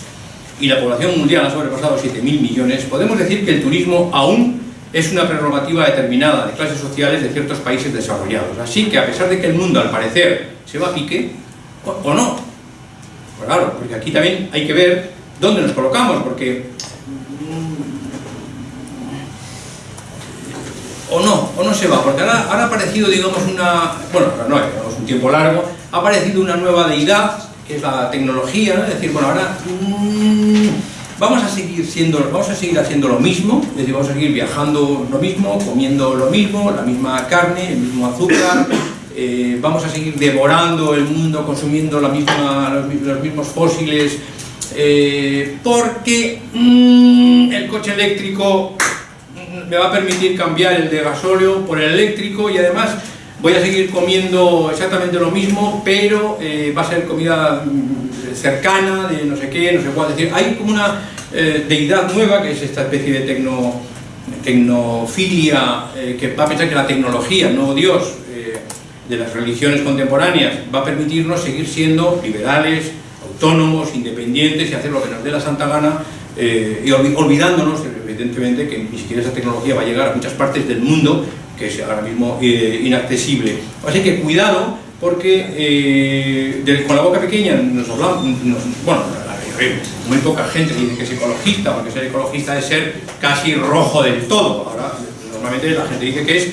y la población mundial ha sobrepasado 7.000 millones, podemos decir que el turismo aún es una prerrogativa determinada de clases sociales de ciertos países desarrollados. Así que a pesar de que el mundo al parecer se va a pique, o, no, pues claro, porque aquí también hay que ver dónde nos colocamos, porque o no, o no se va, porque ahora, ha aparecido, digamos, una, bueno, no, digamos, un tiempo largo, ha aparecido una nueva deidad, que es la tecnología, es decir, bueno, ahora mmm, vamos a seguir siendo, vamos a seguir haciendo lo mismo, es decir, vamos a seguir viajando lo mismo, comiendo lo mismo, la misma carne, el mismo azúcar, eh, vamos a seguir devorando el mundo, consumiendo los, mismos fósiles, eh, porque mmm, el coche eléctrico me va a permitir cambiar el de gasóleo por el eléctrico y además voy a seguir comiendo exactamente lo mismo, pero eh, va a ser comida mm, cercana, de no sé qué, no sé cuál. Es decir, hay como una eh, deidad nueva, que es esta especie de tecno, tecnofilia, eh, que va a pensar que la tecnología, no Dios, de las religiones contemporáneas, va a permitirnos seguir siendo liberales, autónomos, independientes y hacer lo que nos dé la santa gana, y olvidándonos evidentemente que ni siquiera esa tecnología va a llegar a muchas partes del mundo que es ahora mismo eh, inaccesible. Así que cuidado porque eh, con la boca pequeña nos hablamos, bueno, muy poca gente dice que es ecologista, porque ser ecologista es ser casi rojo del todo. Ahora, normalmente la gente dice que es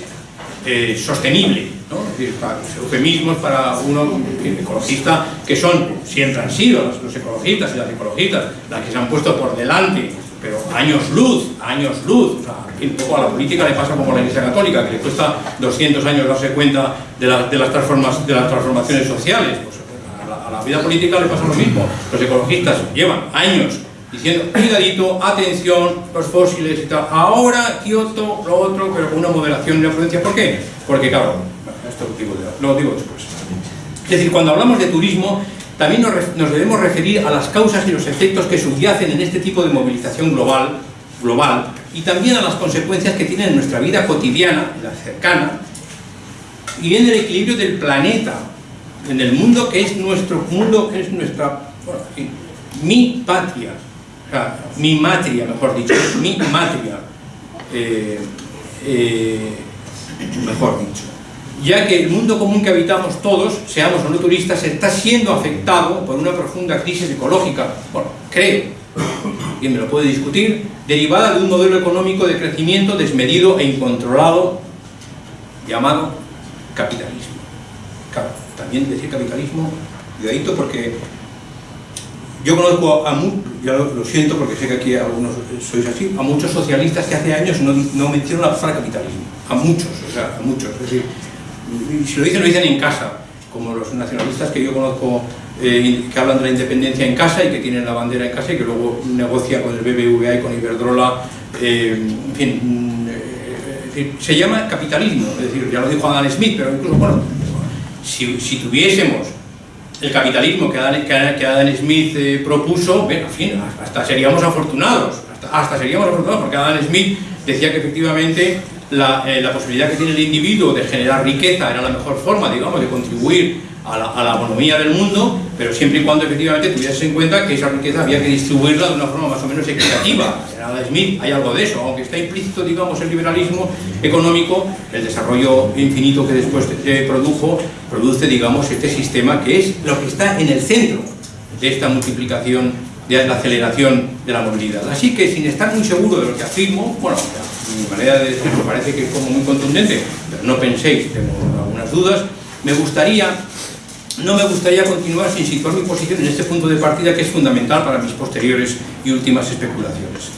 eh, sostenible, ¿no? es decir, para, eufemismos para uno ecologista que son, siempre han sido los, los ecologistas y las ecologistas las que se han puesto por delante pero años luz, años luz. O sea, un poco a la política le pasa como a la Iglesia Católica, que le cuesta 200 años darse cuenta de, las, transformas, de las transformaciones sociales. Pues a la, vida política le pasa lo mismo. Los ecologistas llevan años diciendo, cuidadito, atención, los fósiles y tal. Ahora Kioto, lo otro, pero con una moderación y una prudencia. ¿Por qué? Porque, claro, esto lo lo digo después. Es decir, cuando hablamos de turismo, también nos, debemos referir a las causas y los efectos que subyacen en este tipo de movilización global, global y también a las consecuencias que tienen en nuestra vida cotidiana, la cercana, y en el equilibrio del planeta, en el mundo que es nuestro mundo, que es nuestra, mi patria, mi matria, mejor dicho, mi matria, eh, eh, mejor dicho. Ya que el mundo común que habitamos todos, seamos o no turistas, está siendo afectado por una profunda crisis ecológica, bueno, creo, y me lo puede discutir, derivada de un modelo económico de crecimiento desmedido e incontrolado llamado capitalismo. También decir capitalismo, cuidadito porque yo conozco a muchos, ya lo, siento porque sé que aquí algunos sois así, a muchos socialistas que hace años no, no mencionan la palabra capitalismo. A muchos, o sea, a muchos. Es decir, si lo dicen, lo dicen en casa, como los nacionalistas que yo conozco eh, que hablan de la independencia en casa y que tienen la bandera en casa y que luego negocia con el BBVA y con Iberdrola, eh, en fin, mm, eh, se llama capitalismo, es decir, ya lo dijo Adam Smith, pero incluso, bueno, si, si tuviésemos el capitalismo que Adam, que Adam Smith propuso, en fin, hasta seríamos afortunados, hasta, seríamos afortunados, porque Adam Smith decía que efectivamente la, eh, la, posibilidad que tiene el individuo de generar riqueza era la mejor forma, digamos, de contribuir a la, a la economía del mundo, pero siempre y cuando efectivamente tuvieses en cuenta que esa riqueza había que distribuirla de una forma más o menos equitativa. En Adam Smith hay algo de eso, aunque está implícito, digamos, el liberalismo económico, el desarrollo infinito que después produjo, produce, digamos, este sistema que es lo que está en el centro de esta multiplicación, de la aceleración de la movilidad. Así que, sin estar muy seguro de lo que afirmo, bueno, mi manera de decirlo parece que es como muy contundente, pero no penséis, tengo algunas dudas, me gustaría no me gustaría continuar sin situar mi posición en este punto de partida que es fundamental para mis posteriores y últimas especulaciones.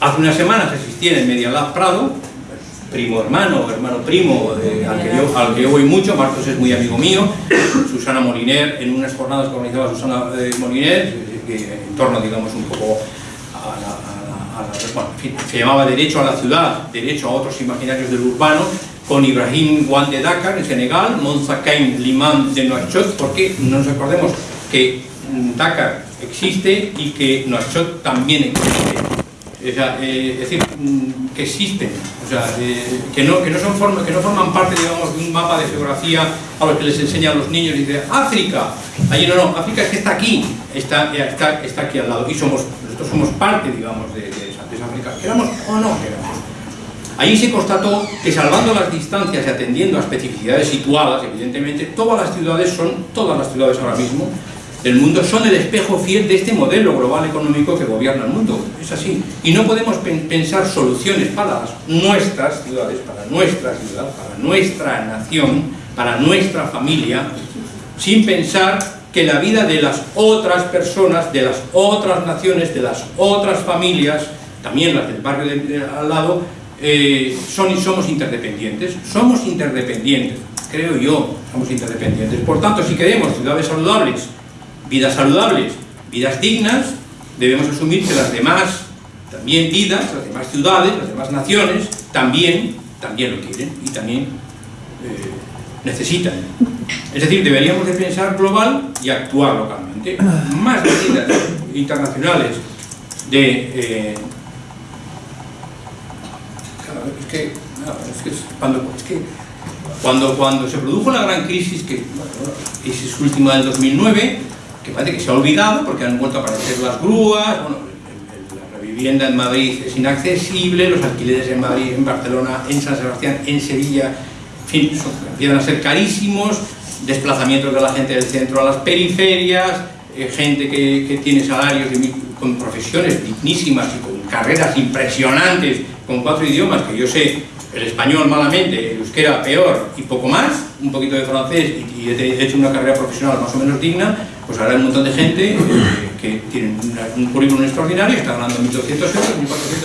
Hace unas semanas asistí en el Media Lab Prado, primo hermano, hermano primo, al, que yo, al, que yo, voy mucho, Marcos es muy amigo mío, Susana Moliner, en unas jornadas que organizaba Susana eh, Moliner, en torno, digamos, un poco a la, a la, bueno, en fin, se llamaba Derecho a la Ciudad, Derecho a otros imaginarios del urbano, con Ibrahim Wan de Dakar en Senegal, Monza Kain Liman de Nouakchott, porque no nos acordemos que Dakar existe y que Nouakchott también existe. Eh, es decir, mm, que existen, o sea, eh, que, no, que, no son forma, que no forman parte, digamos, de un mapa de geografía a los que les enseñan los niños y dicen, África, allí no, no, África es que está aquí, está, está, está aquí al lado, y somos, nosotros somos parte, digamos, de, de, esa, África, queramos o no queramos. Allí se constató que salvando las distancias y atendiendo a especificidades situadas, evidentemente, todas las ciudades son, todas las ciudades ahora mismo del mundo son el espejo fiel de este modelo global económico que gobierna el mundo. Es así. Y no podemos pensar soluciones para nuestras ciudades, para nuestra ciudad, para nuestra nación, para nuestra familia, sin pensar que la vida de las otras personas, de las otras naciones, de las otras familias, también las del barrio al lado, eh, son y somos interdependientes. Somos interdependientes, creo yo, somos interdependientes. Por tanto, si queremos ciudades saludables, vidas saludables, vidas dignas, debemos asumir que las demás también vidas, las demás ciudades, las demás naciones, también, también lo quieren y también eh, necesitan. Es decir, deberíamos de pensar global y actuar localmente. Más medidas internacionales de eh, es que, cuando, cuando, cuando se produjo la gran crisis, que crisis última del 2009, que parece que se ha olvidado porque han vuelto a aparecer las grúas, bueno, la vivienda en Madrid es inaccesible, los alquileres en Madrid, en Barcelona, en San Sebastián, en Sevilla, en fin, empiezan a ser carísimos, desplazamientos de la gente del centro a las periferias, eh, gente que, tiene salarios con profesiones dignísimas y con carreras impresionantes con cuatro idiomas que yo sé el español malamente, el euskera peor y poco más, un poquito de francés y, he hecho una carrera profesional más o menos digna, pues ahora hay un montón de gente eh, que tiene un currículum extraordinario está ganando 1.200 euros,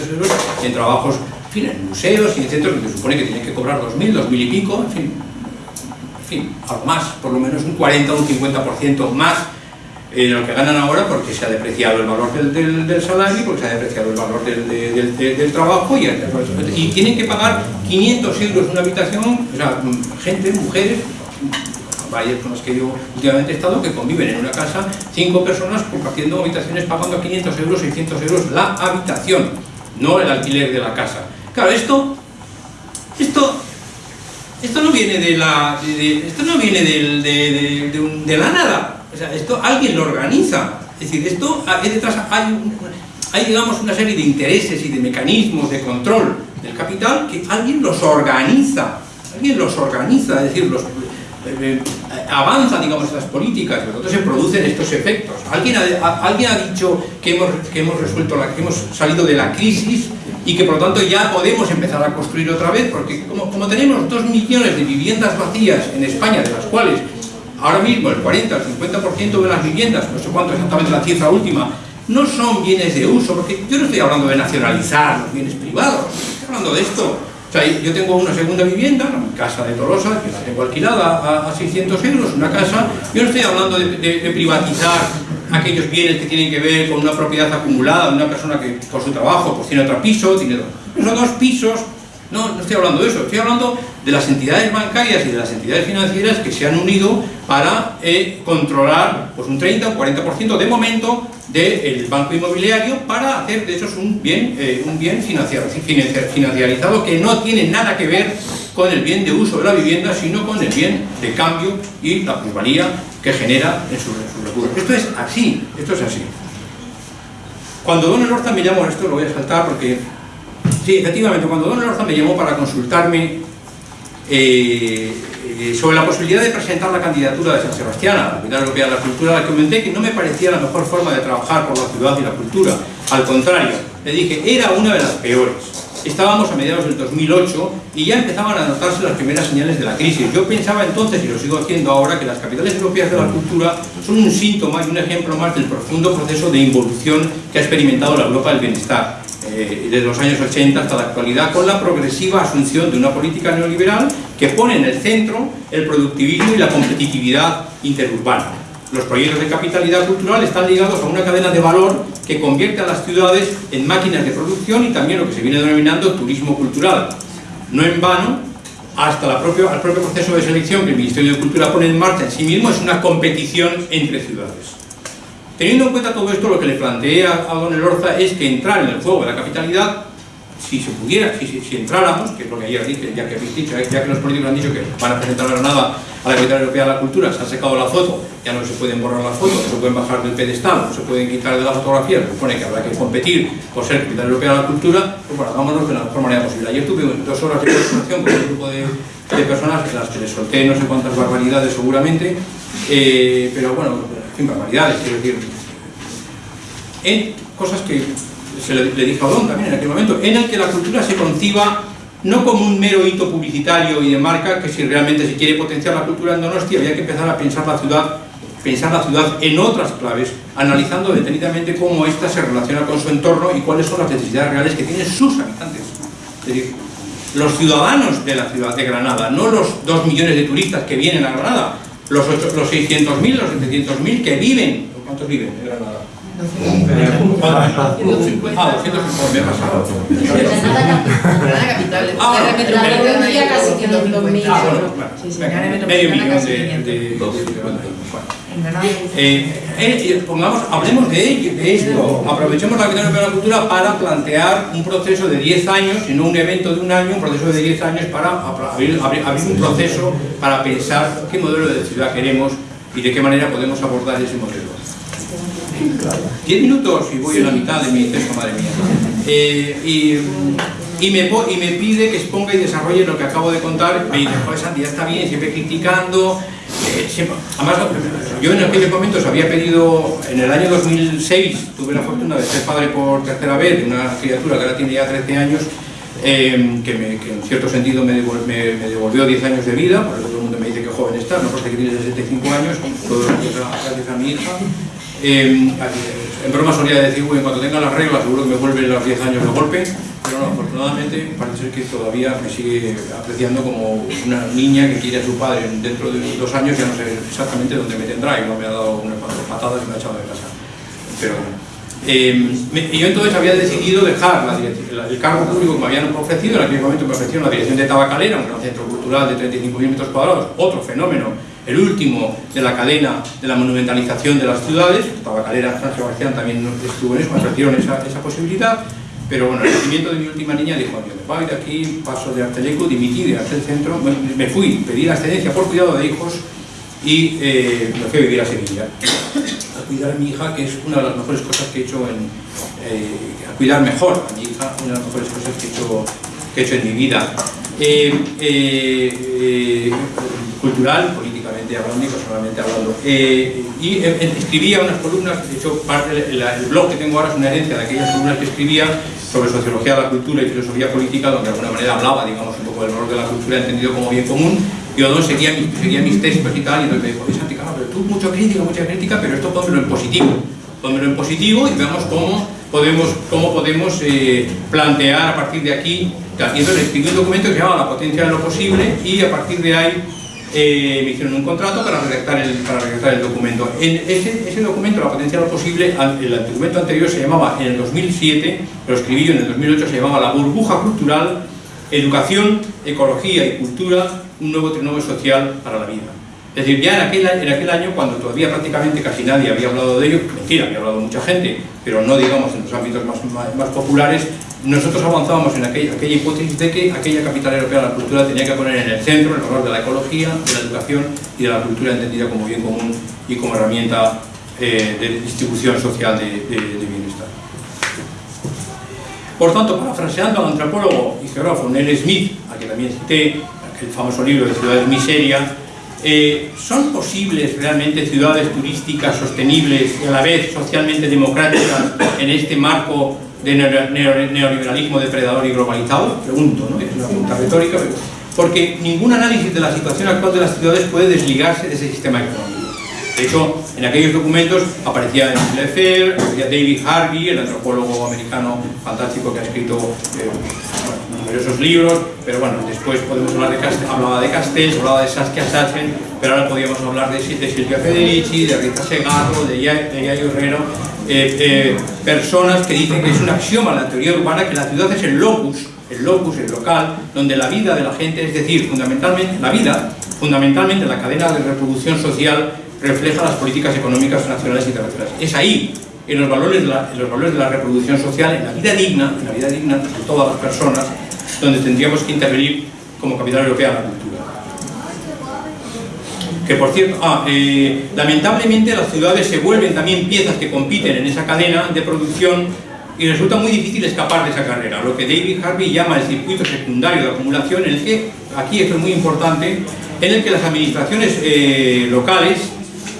1.400 euros en trabajos, en fin, en museos y en centros que se supone que tienen que cobrar 2.000, 2.000 y pico, en fin, en fin, algo más, por lo menos un 40 o un 50% más eh, lo que ganan ahora porque se ha depreciado el valor del, del, salario, porque se ha depreciado el valor del, del trabajo y, y, tienen que pagar 500 euros una habitación, o sea, gente, mujeres, varias con las que yo últimamente he estado, que conviven en una casa, cinco personas compartiendo habitaciones pagando 500 euros, 600 euros la habitación, no el alquiler de la casa. Claro, esto, esto, esto no viene de la, esto no viene de, de la nada, o sea, esto alguien lo organiza. Es decir, esto hay detrás hay, hay digamos una serie de intereses y de mecanismos de control del capital que alguien los organiza. Alguien los organiza, es decir, los, eh, eh, avanza, digamos, estas políticas, y entonces se producen estos efectos. Alguien ha, alguien ha dicho que hemos, que hemos resuelto, la, que hemos salido de la crisis y que por lo tanto ya podemos empezar a construir otra vez, porque como, tenemos dos millones de viviendas vacías en España, de las cuales Ahora mismo el 40 al 50% de las viviendas, no sé cuánto exactamente la cifra última, no son bienes de uso, porque yo no estoy hablando de nacionalizar los bienes privados, estoy hablando de esto. O sea, yo tengo una segunda vivienda, mi casa de Tolosa, que la tengo alquilada a, 600 euros, una casa, yo no estoy hablando de, privatizar aquellos bienes que tienen que ver con una propiedad acumulada de una persona que por su trabajo pues tiene otro piso, tiene dos, son dos pisos no, no estoy hablando de eso, estoy hablando de las entidades bancarias y de las entidades financieras que se han unido para eh, controlar pues, un 30 o 40% de momento del banco inmobiliario para hacer de esos un bien, eh, un bien financiarizado que no tiene nada que ver con el bien de uso de la vivienda, sino con el bien de cambio y la plusvalía que genera en sus su recursos. Esto es así, esto es así. Cuando Don Elorza me llamó, esto lo voy a saltar porque Sí, efectivamente, cuando Don Elorza me llamó para consultarme eh, eh, sobre la posibilidad de presentar la candidatura de San Sebastián a la Capital Europea de la Cultura, le comenté que no me parecía la mejor forma de trabajar por la ciudad y la cultura. Al contrario, le dije, era una de las peores. Estábamos a mediados del 2008 y ya empezaban a notarse las primeras señales de la crisis. Yo pensaba entonces, y lo sigo haciendo ahora, que las capitales europeas de la cultura son un síntoma y un ejemplo más del profundo proceso de involución que ha experimentado la Europa del bienestar eh, desde los años 80 hasta la actualidad, con la progresiva asunción de una política neoliberal que pone en el centro el productivismo y la competitividad interurbana. Los proyectos de capitalidad cultural están ligados a una cadena de valor que convierte a las ciudades en máquinas de producción y también lo que se viene denominando turismo cultural. No en vano, hasta el propio proceso de selección que el Ministerio de Cultura pone en marcha en sí mismo es una competición entre ciudades. Teniendo en cuenta todo esto, lo que le planteé a, don Elorza es que entrar en el juego de la capitalidad, si se pudiera, si, entráramos, que es lo que ayer dije, ya que dicho, ya que los políticos han dicho que van a presentar la Granada a la Capital Europea de la Cultura, se ha secado la foto, ya no se pueden borrar las fotos, no se pueden bajar del pedestal, no se pueden quitar de la fotografía, se supone que habrá que competir por ser Capital Europea de la Cultura, pues bueno, hagámonos de la mejor manera posible. Ayer tuve dos horas de conversación con un grupo de, personas, las que les solté no sé cuántas barbaridades seguramente, eh, pero bueno, en barbaridades, quiero decir, en cosas que se le, dije a Odón también en aquel momento, en el que la cultura se conciba no como un mero hito publicitario y de marca, que si realmente se quiere potenciar la cultura en Donosti había que empezar a pensar la ciudad pensar la ciudad en otras claves, analizando detenidamente cómo ésta se relaciona con su entorno y cuáles son las necesidades reales que tienen sus habitantes. Es decir, los ciudadanos de la ciudad de Granada, no los dos millones de turistas que vienen a Granada, los, los 600.000, los 700.000 que viven, ¿cuántos viven en Granada? Ah, 250. Ah, 250, me he pasado. Granada capital. Ah, casi 500.000. Ah, medio millón de... Eh, pongamos, hablemos de, de esto, aprovechemos la Capital de la Cultura para plantear un proceso de 10 años, y no un evento de un año, un proceso de 10 años para abrir, un proceso para pensar qué modelo de ciudad queremos y de qué manera podemos abordar ese modelo. 10 minutos y voy a la mitad de mi texto, madre mía. Eh, y, me, pide que exponga y desarrolle lo que acabo de contar. Me dice, joder Santi, ya está bien, siempre criticando. Eh, además, yo en aquellos momentos había pedido, en el año 2006, tuve la fortuna de ser padre por tercera vez de una criatura que ahora tiene ya 13 años, eh, que, que en cierto sentido me, devol- me- me devolvió 10 años de vida, por eso todo el mundo me dice que joven está, no porque tiene 65 años, todo gracias a, gracias a mi hija. Eh, en broma solía decir, bueno, cuando tenga las reglas seguro que me vuelven los 10 años de golpe, pero no, afortunadamente parece ser que todavía me sigue apreciando como una niña que quiere a su padre. Dentro de dos años ya no sé exactamente dónde me tendrá y no me ha dado unas patadas y me ha echado de casa. Pero. Eh, yo entonces había decidido dejar el cargo público que me habían ofrecido, en aquel momento me ofrecieron la dirección de Tabacalera, un gran centro cultural de 35.000 metros cuadrados, otro fenómeno, el último de la cadena de la monumentalización de las ciudades, Tabacalera, San Sebastián también estuvo en eso, ofrecieron esa, esa posibilidad, pero bueno, el nacimiento de mi última niña dijo, yo me voy de aquí, paso de Arteleco, dimití de Arte Centro, me, fui, pedí la excedencia por cuidado de hijos y eh, me fui a vivir a Sevilla. A cuidar a mi hija, que es una de las mejores cosas que he hecho en... eh, a cuidar mejor a mi hija, una de las mejores cosas que he hecho en mi vida. Eh, eh, eh, cultural, políticamente hablando y personalmente hablando. Y escribía unas columnas, de hecho, parte el blog que tengo ahora es una herencia de aquellas columnas que escribía sobre sociología de la cultura y filosofía política, donde de alguna manera hablaba, digamos, un poco del valor de la cultura entendido como bien común, y Odón seguía, seguía mis textos y tal, y me dijo, pero tú mucha crítica, mucha crítica, pero esto pónmelo en positivo. Pónmelo en positivo y veamos cómo cómo podemos eh, plantear a partir de aquí. entonces escribí un documento que se llama La potencia de lo posible y a partir de ahí eh, me hicieron un contrato para redactar el, documento. En ese, documento, La potencia de lo posible, el documento anterior se llamaba, en el 2007, lo escribí yo en el 2008, se llamaba La burbuja cultural, educación, ecología y cultura, un nuevo trinomio social para la vida. Es decir, ya en aquel, año, cuando todavía prácticamente casi nadie había hablado de ello, mentira, había hablado mucha gente, pero no digamos en los ámbitos más, populares, nosotros avanzábamos en aquella, hipótesis de que aquella capital europea de la cultura tenía que poner en el centro el valor de la ecología, de la educación y de la cultura entendida como bien común y como herramienta eh, de distribución social de, bienestar. Por tanto, parafraseando al antropólogo y geógrafo Neil Smith, a que también cité, aquel famoso libro de Ciudades Miseria, eh, ¿son posibles realmente ciudades turísticas sostenibles y a la vez socialmente democráticas en este marco de neo- neo- neoliberalismo depredador y globalizado? Pregunto, ¿no? Es una pregunta retórica, pero- porque ningún análisis de la situación actual de las ciudades puede desligarse de ese sistema económico. De hecho, en aquellos documentos aparecía Lefebvre, aparecía David Harvey, el antropólogo americano fantástico que ha escrito eh, numerosos libros, pero bueno, después podemos hablar de Castells, hablaba de Castells, hablaba de Saskia Sassen, pero ahora podríamos hablar de, de Silvia Federici, de Rita Segarro, de de Yayo Herrero, eh, eh, personas que dicen que es un axioma la teoría urbana que la ciudad es el locus, el locus, el local, donde la vida de la gente, es decir, fundamentalmente la vida, fundamentalmente la cadena de reproducción social refleja las políticas económicas nacionales e internacionales. Es ahí, en los valores de la, en los valores de la reproducción social, en la vida digna, en la vida digna de todas las personas, donde tendríamos que intervenir como capital europea de la cultura. Que por cierto, ah, eh, lamentablemente las ciudades se vuelven también piezas que compiten en esa cadena de producción y resulta muy difícil escapar de esa carrera, lo que David Harvey llama el circuito secundario de acumulación, en el que, aquí esto es muy importante, en el que las administraciones eh, locales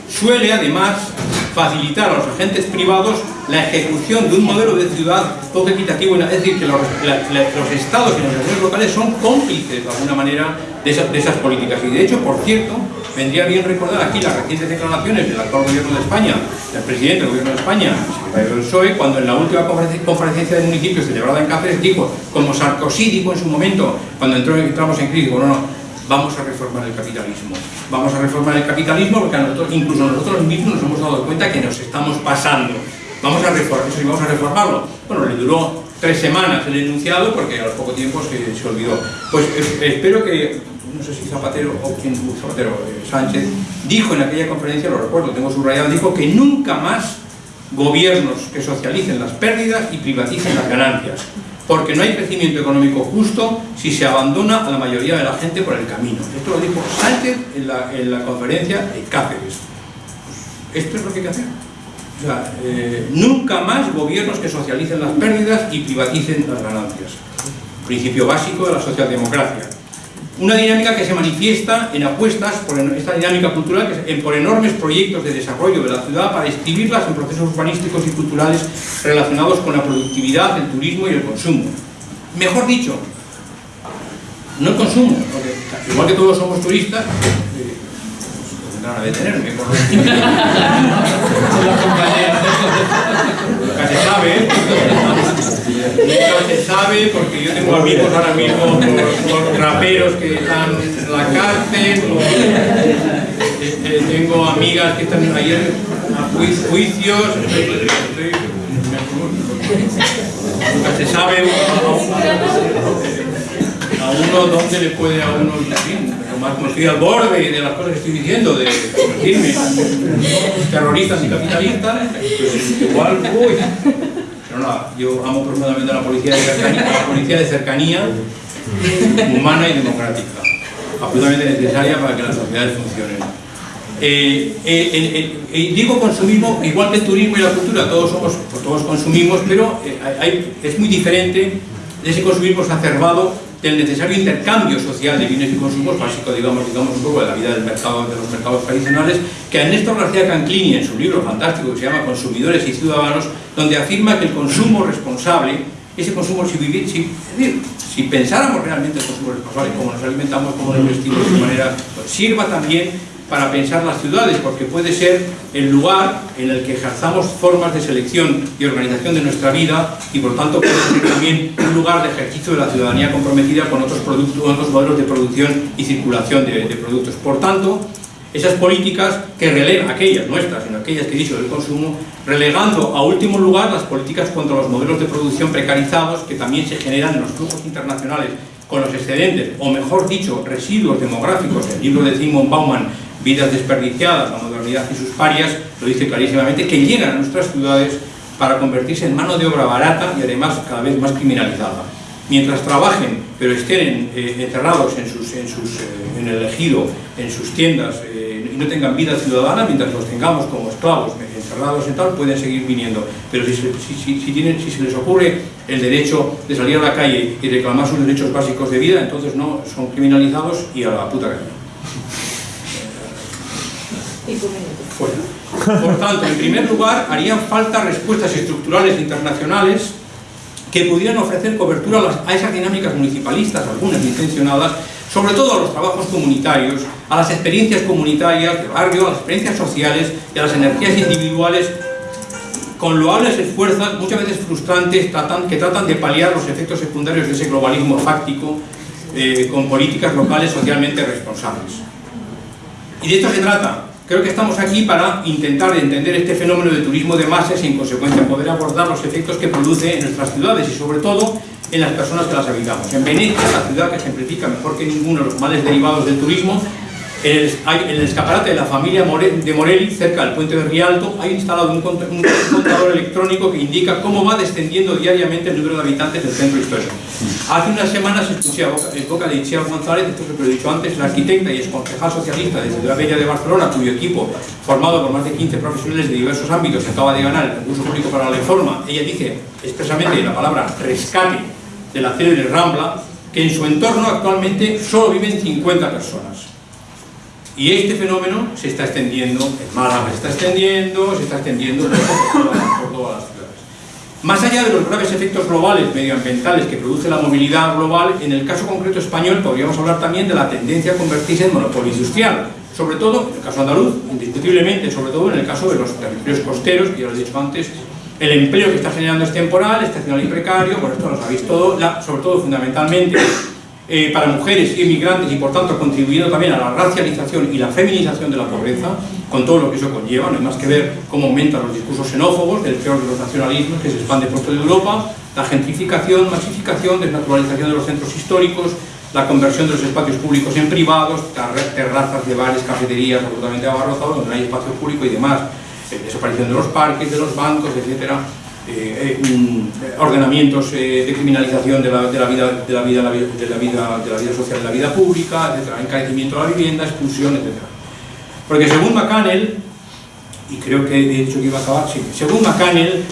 suele además facilitar a los agentes privados la ejecución de un modelo de ciudad poco equitativo, es decir, que los, la- la- los estados y las organizaciones locales son cómplices de alguna manera de, esa- de esas políticas. Y de hecho, por cierto, vendría bien recordar aquí las recientes declaraciones del actual gobierno de España, del presidente del gobierno de España, el secretario del PSOE, cuando en la última conferencia de municipios celebrada en Cáceres dijo, como Sarkozy dijo en su momento, cuando entró, entramos en crisis, bueno, no, vamos a reformar el capitalismo. Vamos a reformar el capitalismo porque incluso nosotros mismos nos hemos dado cuenta que nos estamos pasando. Vamos a, reformar, eso sí, vamos a reformarlo. Bueno, le duró tres semanas el enunciado porque a los poco tiempo se, se olvidó. Pues espero que, no sé si Zapatero o quién, Zapatero, eh, Sánchez, dijo en aquella conferencia, lo recuerdo, tengo subrayado, dijo que nunca más gobiernos que socialicen las pérdidas y privaticen las ganancias, porque no hay crecimiento económico justo si se abandona a la mayoría de la gente por el camino. Esto lo dijo Sánchez en la, en la conferencia de Cáceres. Esto es lo que hay que hacer. O sea, eh, nunca más gobiernos que socialicen las pérdidas y privaticen las ganancias. Principio básico de la socialdemocracia. Una dinámica que se manifiesta en apuestas por esta dinámica cultural, por enormes proyectos de desarrollo de la ciudad para inscribirlas en procesos urbanísticos y culturales relacionados con la productividad, el turismo y el consumo. Mejor dicho, no el consumo, porque igual que todos somos turistas, eh, a detenerme. por- Nunca se sabe, nunca se sabe, porque yo tengo amigos ahora mismo por raperos que están en la cárcel, eh, eh, tengo amigas que están ayer a ju- juicios, nunca se sabe a uno dónde le puede a uno, lo más como estoy al borde de las cosas que estoy diciendo, de convertirme terroristas y capitalistas, pues igual, uy. Pero nada, yo amo profundamente a la policía de cercanía, a la policía de cercanía humana y democrática, absolutamente necesaria para que las sociedades funcionen. Eh, eh, eh, digo consumismo igual que el turismo y la cultura, todos somos, todos consumimos, pero es muy diferente de ese consumismo exacerbado del necesario intercambio social de bienes y consumos básico, digamos, digamos un poco de la vida del mercado, de los mercados tradicionales, que Ernesto García Canclini en su libro fantástico que se llama Consumidores y Ciudadanos, donde afirma que el consumo responsable, ese consumo si vivir, si, si pensáramos realmente el consumo responsable, cómo nos alimentamos, cómo nos vestimos, de manera, pues sirva también para pensar las ciudades, porque puede ser el lugar en el que ejerzamos formas de selección y organización de nuestra vida y por tanto puede ser también un lugar de ejercicio de la ciudadanía comprometida con otros, productos, otros modelos de producción y circulación de, de productos. Por tanto, esas políticas que relegan, aquellas nuestras, sino aquellas que he dicho del consumo, relegando a último lugar las políticas contra los modelos de producción precarizados que también se generan en los flujos internacionales con los excedentes, o mejor dicho, residuos demográficos. El libro de Simon Bauman, Vidas desperdiciadas, la modernidad y sus parias, lo dice clarísimamente, que llegan a nuestras ciudades para convertirse en mano de obra barata y además cada vez más criminalizada. Mientras trabajen, pero estén eh, encerrados en, sus, en, sus, eh, en el ejido, en sus tiendas, eh, y no tengan vida ciudadana, mientras los tengamos como esclavos eh, encerrados en tal, pueden seguir viniendo. Pero si, se- si, si- si tienen, si se les ocurre el derecho de salir a la calle y reclamar sus derechos básicos de vida, entonces no, son criminalizados y a la puta calle. Fuera. Por tanto, en primer lugar, harían falta respuestas estructurales internacionales que pudieran ofrecer cobertura a esas dinámicas municipalistas, algunas intencionadas, sobre todo a los trabajos comunitarios, a las experiencias comunitarias de barrio, a las experiencias sociales y a las energías individuales con loables esfuerzos, muchas veces frustrantes, tratan- que tratan de paliar los efectos secundarios de ese globalismo fáctico eh, con políticas locales socialmente responsables. Y de esto se trata. Creo que estamos aquí para intentar entender este fenómeno de turismo de masas y en consecuencia poder abordar los efectos que produce en nuestras ciudades y sobre todo en las personas que las habitamos. En Venecia, la ciudad que ejemplifica mejor que ninguno los males derivados del turismo, en el, escaparate de la familia de Morelli, cerca del puente de Rialto, hay instalado un, cont- un contador electrónico que indica cómo va descendiendo diariamente el número de habitantes del centro histórico. Hace unas semanas escuché en boca de Itziar González, esto que lo he dicho antes, la arquitecta y exconcejal socialista de Ciudad Bella de Barcelona, cuyo equipo, formado por más de 15 profesionales de diversos ámbitos, acaba de ganar el concurso público para la reforma. Ella dice expresamente la palabra rescate de la célebre Rambla, que en su entorno actualmente solo viven 50 personas. Y este fenómeno se está extendiendo, en Málaga se está extendiendo, se está extendiendo por todas, las ciudades. Más allá de los graves efectos globales medioambientales que produce la movilidad global, en el caso concreto español podríamos hablar también de la tendencia a convertirse en monopolio industrial, sobre todo en el caso andaluz, indiscutiblemente, sobre todo en el caso de los territorios costeros, que ya lo he dicho antes, el empleo que está generando es temporal, estacional y precario, por esto lo sabéis todo, sobre todo fundamentalmente eh, para mujeres y inmigrantes y por tanto contribuyendo también a la racialización y la feminización de la pobreza, con todo lo que eso conlleva, no hay más que ver cómo aumentan los discursos xenófobos, del peor de los nacionalismos que se expande por toda Europa, la gentrificación, masificación, desnaturalización de los centros históricos, la conversión de los espacios públicos en privados, ter- terrazas de bares, cafeterías absolutamente abarrotados, donde no hay espacio público y demás, eh, desaparición de los parques, de los bancos, etcétera, eh, eh, mm, ordenamientos eh, de criminalización de la, de la vida, de, la vida, de, la vida, de, la vida, de social, de la vida pública, encarecimiento de la vivienda, expulsión, etcétera. Porque según McCannell, y creo que he dicho que iba a acabar, sí, según McCannell,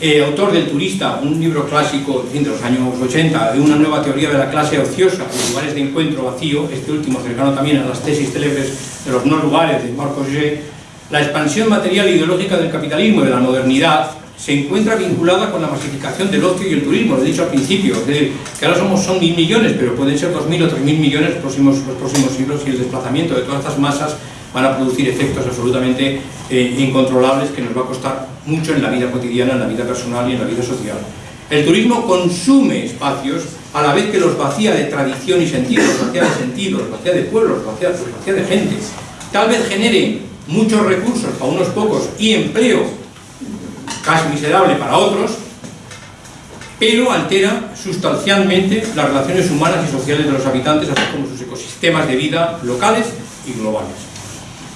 eh, autor del Turista, un libro clásico de los años 80, de una nueva teoría de la clase ociosa y lugares de encuentro vacío, este último cercano también a las tesis célebres de los no lugares de Marc Auger, la expansión material e ideológica del capitalismo y de la modernidad se encuentra vinculada con la masificación del ocio y el turismo, lo he dicho al principio, decir, que ahora somos, son mil millones, pero pueden ser dos mil o tres mil millones los próximos, los próximos siglos y el desplazamiento de todas estas masas van a producir efectos absolutamente eh, incontrolables que nos va a costar mucho en la vida cotidiana, en la vida personal y en la vida social. El turismo consume espacios a la vez que los vacía de tradición y sentido, vacía de sentido, los vacía de pueblos, los vacía, vacía de gente. Tal vez genere muchos recursos para unos pocos y empleo casi miserable para otros, pero altera sustancialmente las relaciones humanas y sociales de los habitantes, así como sus ecosistemas de vida locales y globales.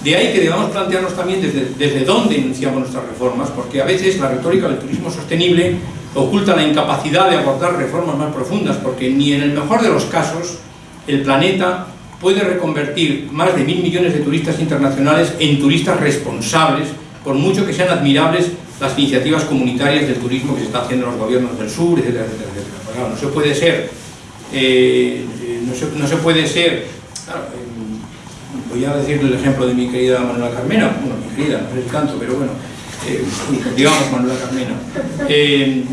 De ahí que debamos plantearnos también desde, desde dónde iniciamos nuestras reformas, porque a veces la retórica del turismo sostenible oculta la incapacidad de abordar reformas más profundas, porque ni en el mejor de los casos el planeta puede reconvertir más de mil millones de turistas internacionales en turistas responsables, por mucho que sean admirables las iniciativas comunitarias del turismo que se está haciendo en los gobiernos del sur, etcétera, etcétera, claro, no se puede ser, eh, no, se, no, se, puede ser, eh, voy a decir el ejemplo de mi querida Manuela Carmena, bueno, mi querida, no es el canto, pero bueno, eh, digamos Manuela Carmena, eh,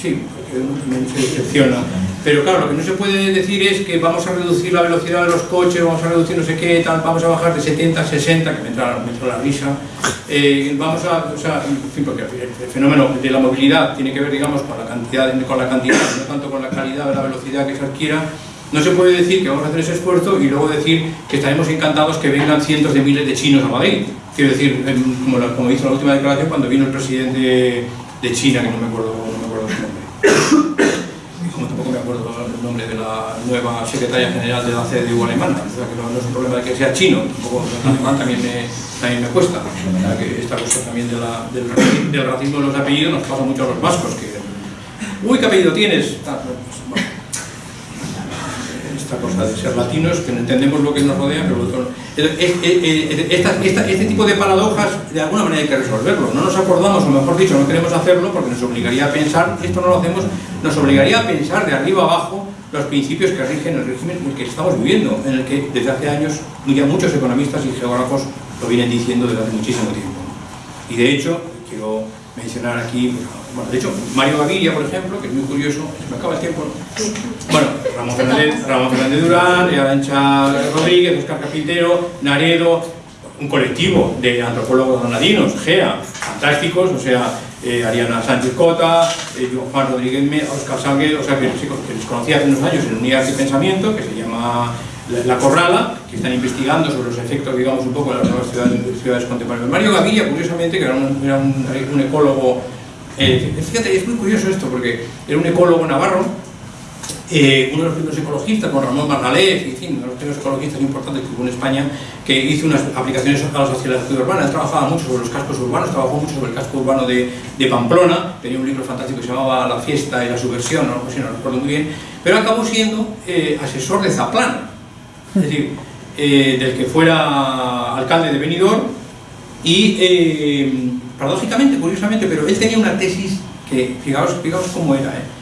sí, porque decepciona, pero claro, lo que no se puede decir es que vamos a reducir la velocidad de los coches, vamos a reducir no sé qué, tal, vamos a bajar de 70 a 60, que me entra, me entra la risa. Eh, vamos a, o sea, en fin, porque el fenómeno de la movilidad tiene que ver, digamos, con la cantidad, con la cantidad, no tanto con la calidad de la velocidad que se adquiera. No se puede decir que vamos a hacer ese esfuerzo y luego decir que estaremos encantados que vengan cientos de miles de chinos a Madrid. Quiero decir, como, la, como hizo la última declaración cuando vino el presidente de China, que no me acuerdo, no me acuerdo su nombre el nombre de la nueva secretaria general de la CDU alemana, o sea, que no, es un problema de que sea chino, tampoco alemán también me, también me cuesta, o que esta cuestión también de la, del, del, racismo de los apellidos nos pasa mucho a los vascos, que uy, ¿qué apellido tienes? Esta cosa de ser latinos, que no entendemos lo que nos rodea, pero lo esta, esta, este tipo de paradojas de alguna manera hay que resolverlo. No nos acordamos, o mejor dicho, no queremos hacerlo porque nos obligaría a pensar, esto no lo hacemos, nos obligaría a pensar de arriba abajo los principios que rigen el régimen en el que estamos viviendo, en el que desde hace años ya muchos economistas y geógrafos lo vienen diciendo desde hace muchísimo tiempo. Y de hecho, quiero mencionar aquí, bueno, de hecho, Mario Gaviria, por ejemplo, que es muy curioso, se me acaba el tiempo, bueno, Ramón Fernández, Ramón Fernández Durán, Arancha Rodríguez, Oscar Capitero, Naredo, un colectivo de antropólogos granadinos, GEA, fantásticos, o sea, eh, Ariana Sánchez Cota, eh, Juan Rodríguez, Oscar Salguero, o sea, que, que les conocí hace unos años en unidad de pensamiento, que se llama la, Corrala, que están investigando sobre los efectos, digamos, un poco de las nuevas ciudades, ciudades contemporáneas. Mario Gaviria, curiosamente, que era un, era un, un ecólogo, eh, fíjate, es muy curioso esto, porque era un ecólogo navarro, eh, uno de los primeros ecologistas, con Ramón fin, uno de los primeros ecologistas importantes que hubo en España, que hizo unas aplicaciones a la sociedad urbana, él trabajaba mucho sobre los cascos urbanos, trabajó mucho sobre el casco urbano de, Pamplona, tenía un libro fantástico que se llamaba La fiesta y la subversión, no, no, no recuerdo muy bien, pero acabó siendo eh, asesor de Zaplana, es decir, eh, del que fuera alcalde de Benidorm y paradójicamente, curiosamente, pero él tenía una tesis que, fijaos, fijaos cómo era, ¿eh?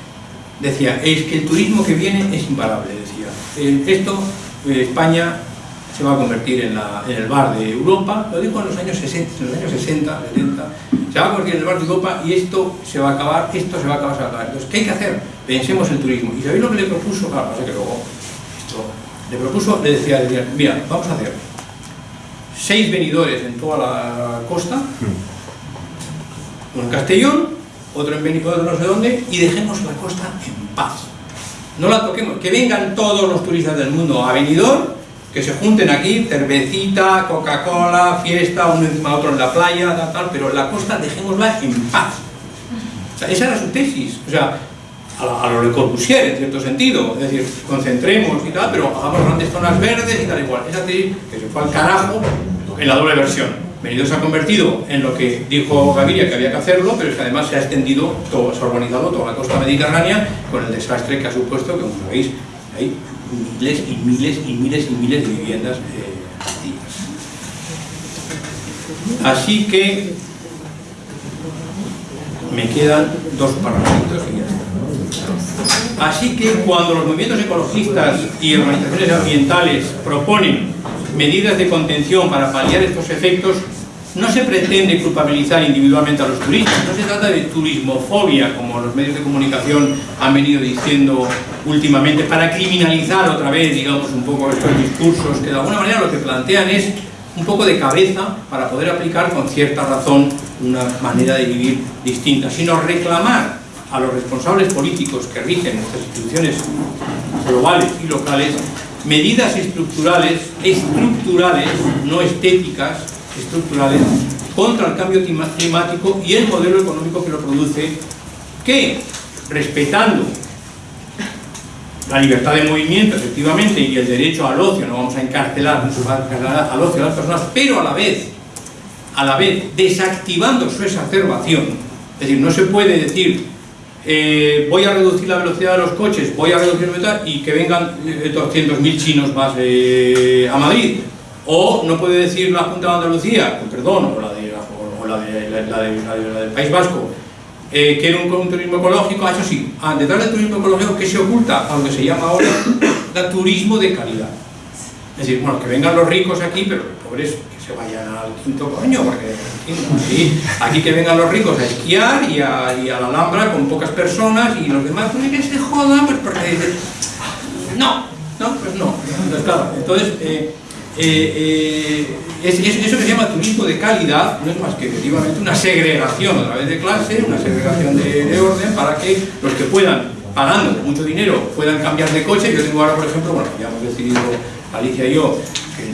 Decía, es que el turismo que viene es imparable, decía, esto, eh, España se va a convertir en, la, en, el bar de Europa, lo dijo en los años 60, en los años 60, 70, se va a convertir en el bar de Europa y esto se va a acabar, esto se va a acabar, se va a acabar. Entonces, ¿qué hay que hacer? Pensemos el turismo. ¿Y sabéis lo que le propuso? Claro, pasa que luego esto le propuso, le decía, le decía, mira, vamos a hacer seis venidores en toda la costa, uno en Castellón, otro en Benidorm, no sé dónde, y dejemos la costa en paz. No la toquemos, que vengan todos los turistas del mundo a Benidorm, que se junten aquí, cervecita, Coca-Cola, fiesta, uno encima de otro en la playa, tal, tal, pero la costa dejémosla en paz. O sea, esa era su tesis. O sea, a, a lo Le Corbusier, en cierto sentido, es decir, concentremos y tal, pero hagamos grandes zonas verdes y tal igual. Es decir, que se fue al carajo en la doble versión. Benidorm se ha convertido en lo que dijo Gaviria que había que hacerlo, pero es que además se ha extendido, todo, se ha urbanizado toda la costa mediterránea con el desastre que ha supuesto, que como sabéis, hay miles y miles y miles y miles de viviendas eh, Así que me quedan dos parrafitos y ya está. Así que cuando los movimientos ecologistas y organizaciones ambientales proponen medidas de contención para paliar estos efectos, no se pretende culpabilizar individualmente a los turistas, no se trata de turismofobia, como los medios de comunicación han venido diciendo últimamente, para criminalizar otra vez, digamos, un poco estos discursos, que de alguna manera lo que plantean es un poco de cabeza para poder aplicar con cierta razón una manera de vivir distinta, sino reclamar a los responsables políticos que rigen nuestras instituciones globales y locales medidas estructurales, estructurales, no estéticas, estructurales, contra el cambio climático y el modelo económico que lo produce, que, respetando la libertad de movimiento, efectivamente, y el derecho al ocio, no vamos a encarcelar, al ocio a las personas, pero a la vez, a la vez, desactivando su exacerbación, es decir, no se puede decir eh, voy a reducir la velocidad de los coches, voy a reducir la velocidad y que vengan 200.000 eh, chinos más eh, a Madrid. O no puede decir la Junta de Andalucía, perdón, o la, de, la, del País Vasco, eh, quiere un, turismo ecológico, ah, eso sí, ah, detrás del turismo ecológico, ¿qué se oculta? Aunque se llama ahora da turismo de calidad. Es decir, bueno, que vengan los ricos aquí, pero los pobres que se vayan al quinto coño, porque aquí que vengan los ricos a esquiar y a, y a, la Alhambra con pocas personas y los demás, pues que se jodan, pues porque dicen, no, no, pues no. Entonces, claro, entonces, eh, eh, eh, eso que se llama turismo de calidad no es más que efectivamente una segregación a través de clase, una segregación de, orden para que los que puedan, pagando mucho dinero, puedan cambiar de coche. Yo tengo ahora, por ejemplo, bueno, ya hemos decidido Alicia y yo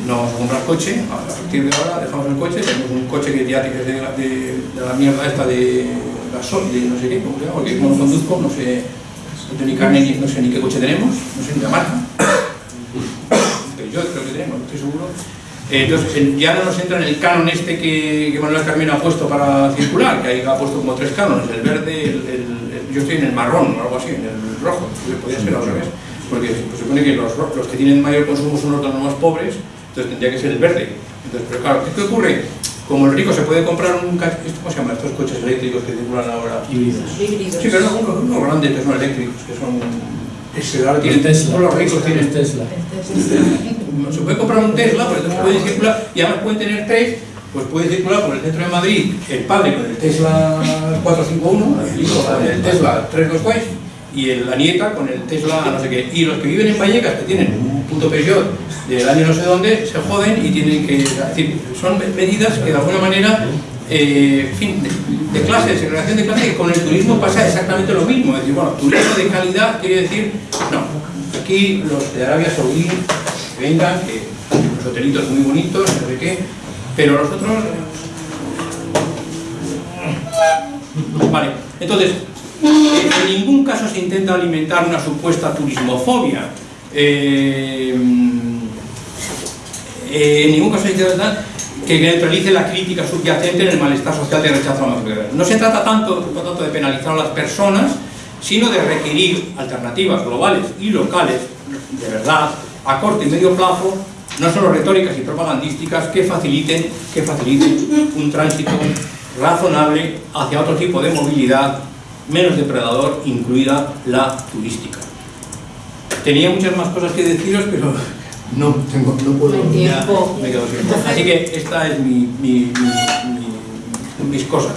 no vamos a coche, a partir de ahora dejamos el coche, tenemos un coche que ya tiene de, de, la mierda esta de gasol, de no sé qué, ¿cómo se llama? porque no lo conduzco, no sé, no ni carne, ni, no sé ni qué coche tenemos, no sé ni la marca yo creo que tenemos, estoy seguro. Eh, entonces, ya no nos entra en el canon este que, Manuel Carmino ha puesto para circular, que ahí ha puesto como tres canones, el verde, el, yo estoy en el marrón o algo así, en el rojo, que podría ser al revés, porque se supone que los, los, que tienen mayor consumo son los más pobres, entonces tendría que ser el verde. Entonces, pero claro, ¿qué, ocurre? Como el rico se puede comprar un ¿cómo se llama? Estos coches eléctricos que circulan ahora. Híbridos. Sí, pero no, unos, unos grandes que son eléctricos, que son ese ahora tienen Tesla. los ricos tienen Tesla. Se puede comprar un Tesla, por ejemplo, puede circular, y además pueden tener tres, pues puede circular por el centro de Madrid el padre con el Tesla 451, el hijo con el Tesla 326, y la nieta con el Tesla no sé qué. Y los que viven en Vallecas, que tienen un puto Peugeot del año no sé dónde, se joden y tienen que... decir, son medidas que de alguna manera eh, fin, de, clase, de segregación de clase, que con el turismo pasa exactamente lo mismo. Es decir, bueno, turismo de calidad quiere decir, no, aquí los de Arabia Saudí que vengan, que los hotelitos muy bonitos, no sé qué, pero los otros... Vale, entonces, eh, en ningún caso se intenta alimentar una supuesta turismofobia. Eh, en ningún caso se intenta que neutralice la crítica subyacente en el malestar social de rechazo a la masculinidad. No se trata tanto de penalizar a las personas, sino de requerir alternativas globales y locales, de verdad, a corto y medio plazo, no solo retóricas y propagandísticas, que faciliten, que faciliten un tránsito razonable hacia otro tipo de movilidad menos depredador, incluida la turística. Tenía muchas más cosas que deciros, pero no, tengo, no puedo. Ya, me quedo sin Así que esta es mi, mi, mi, mis cosas.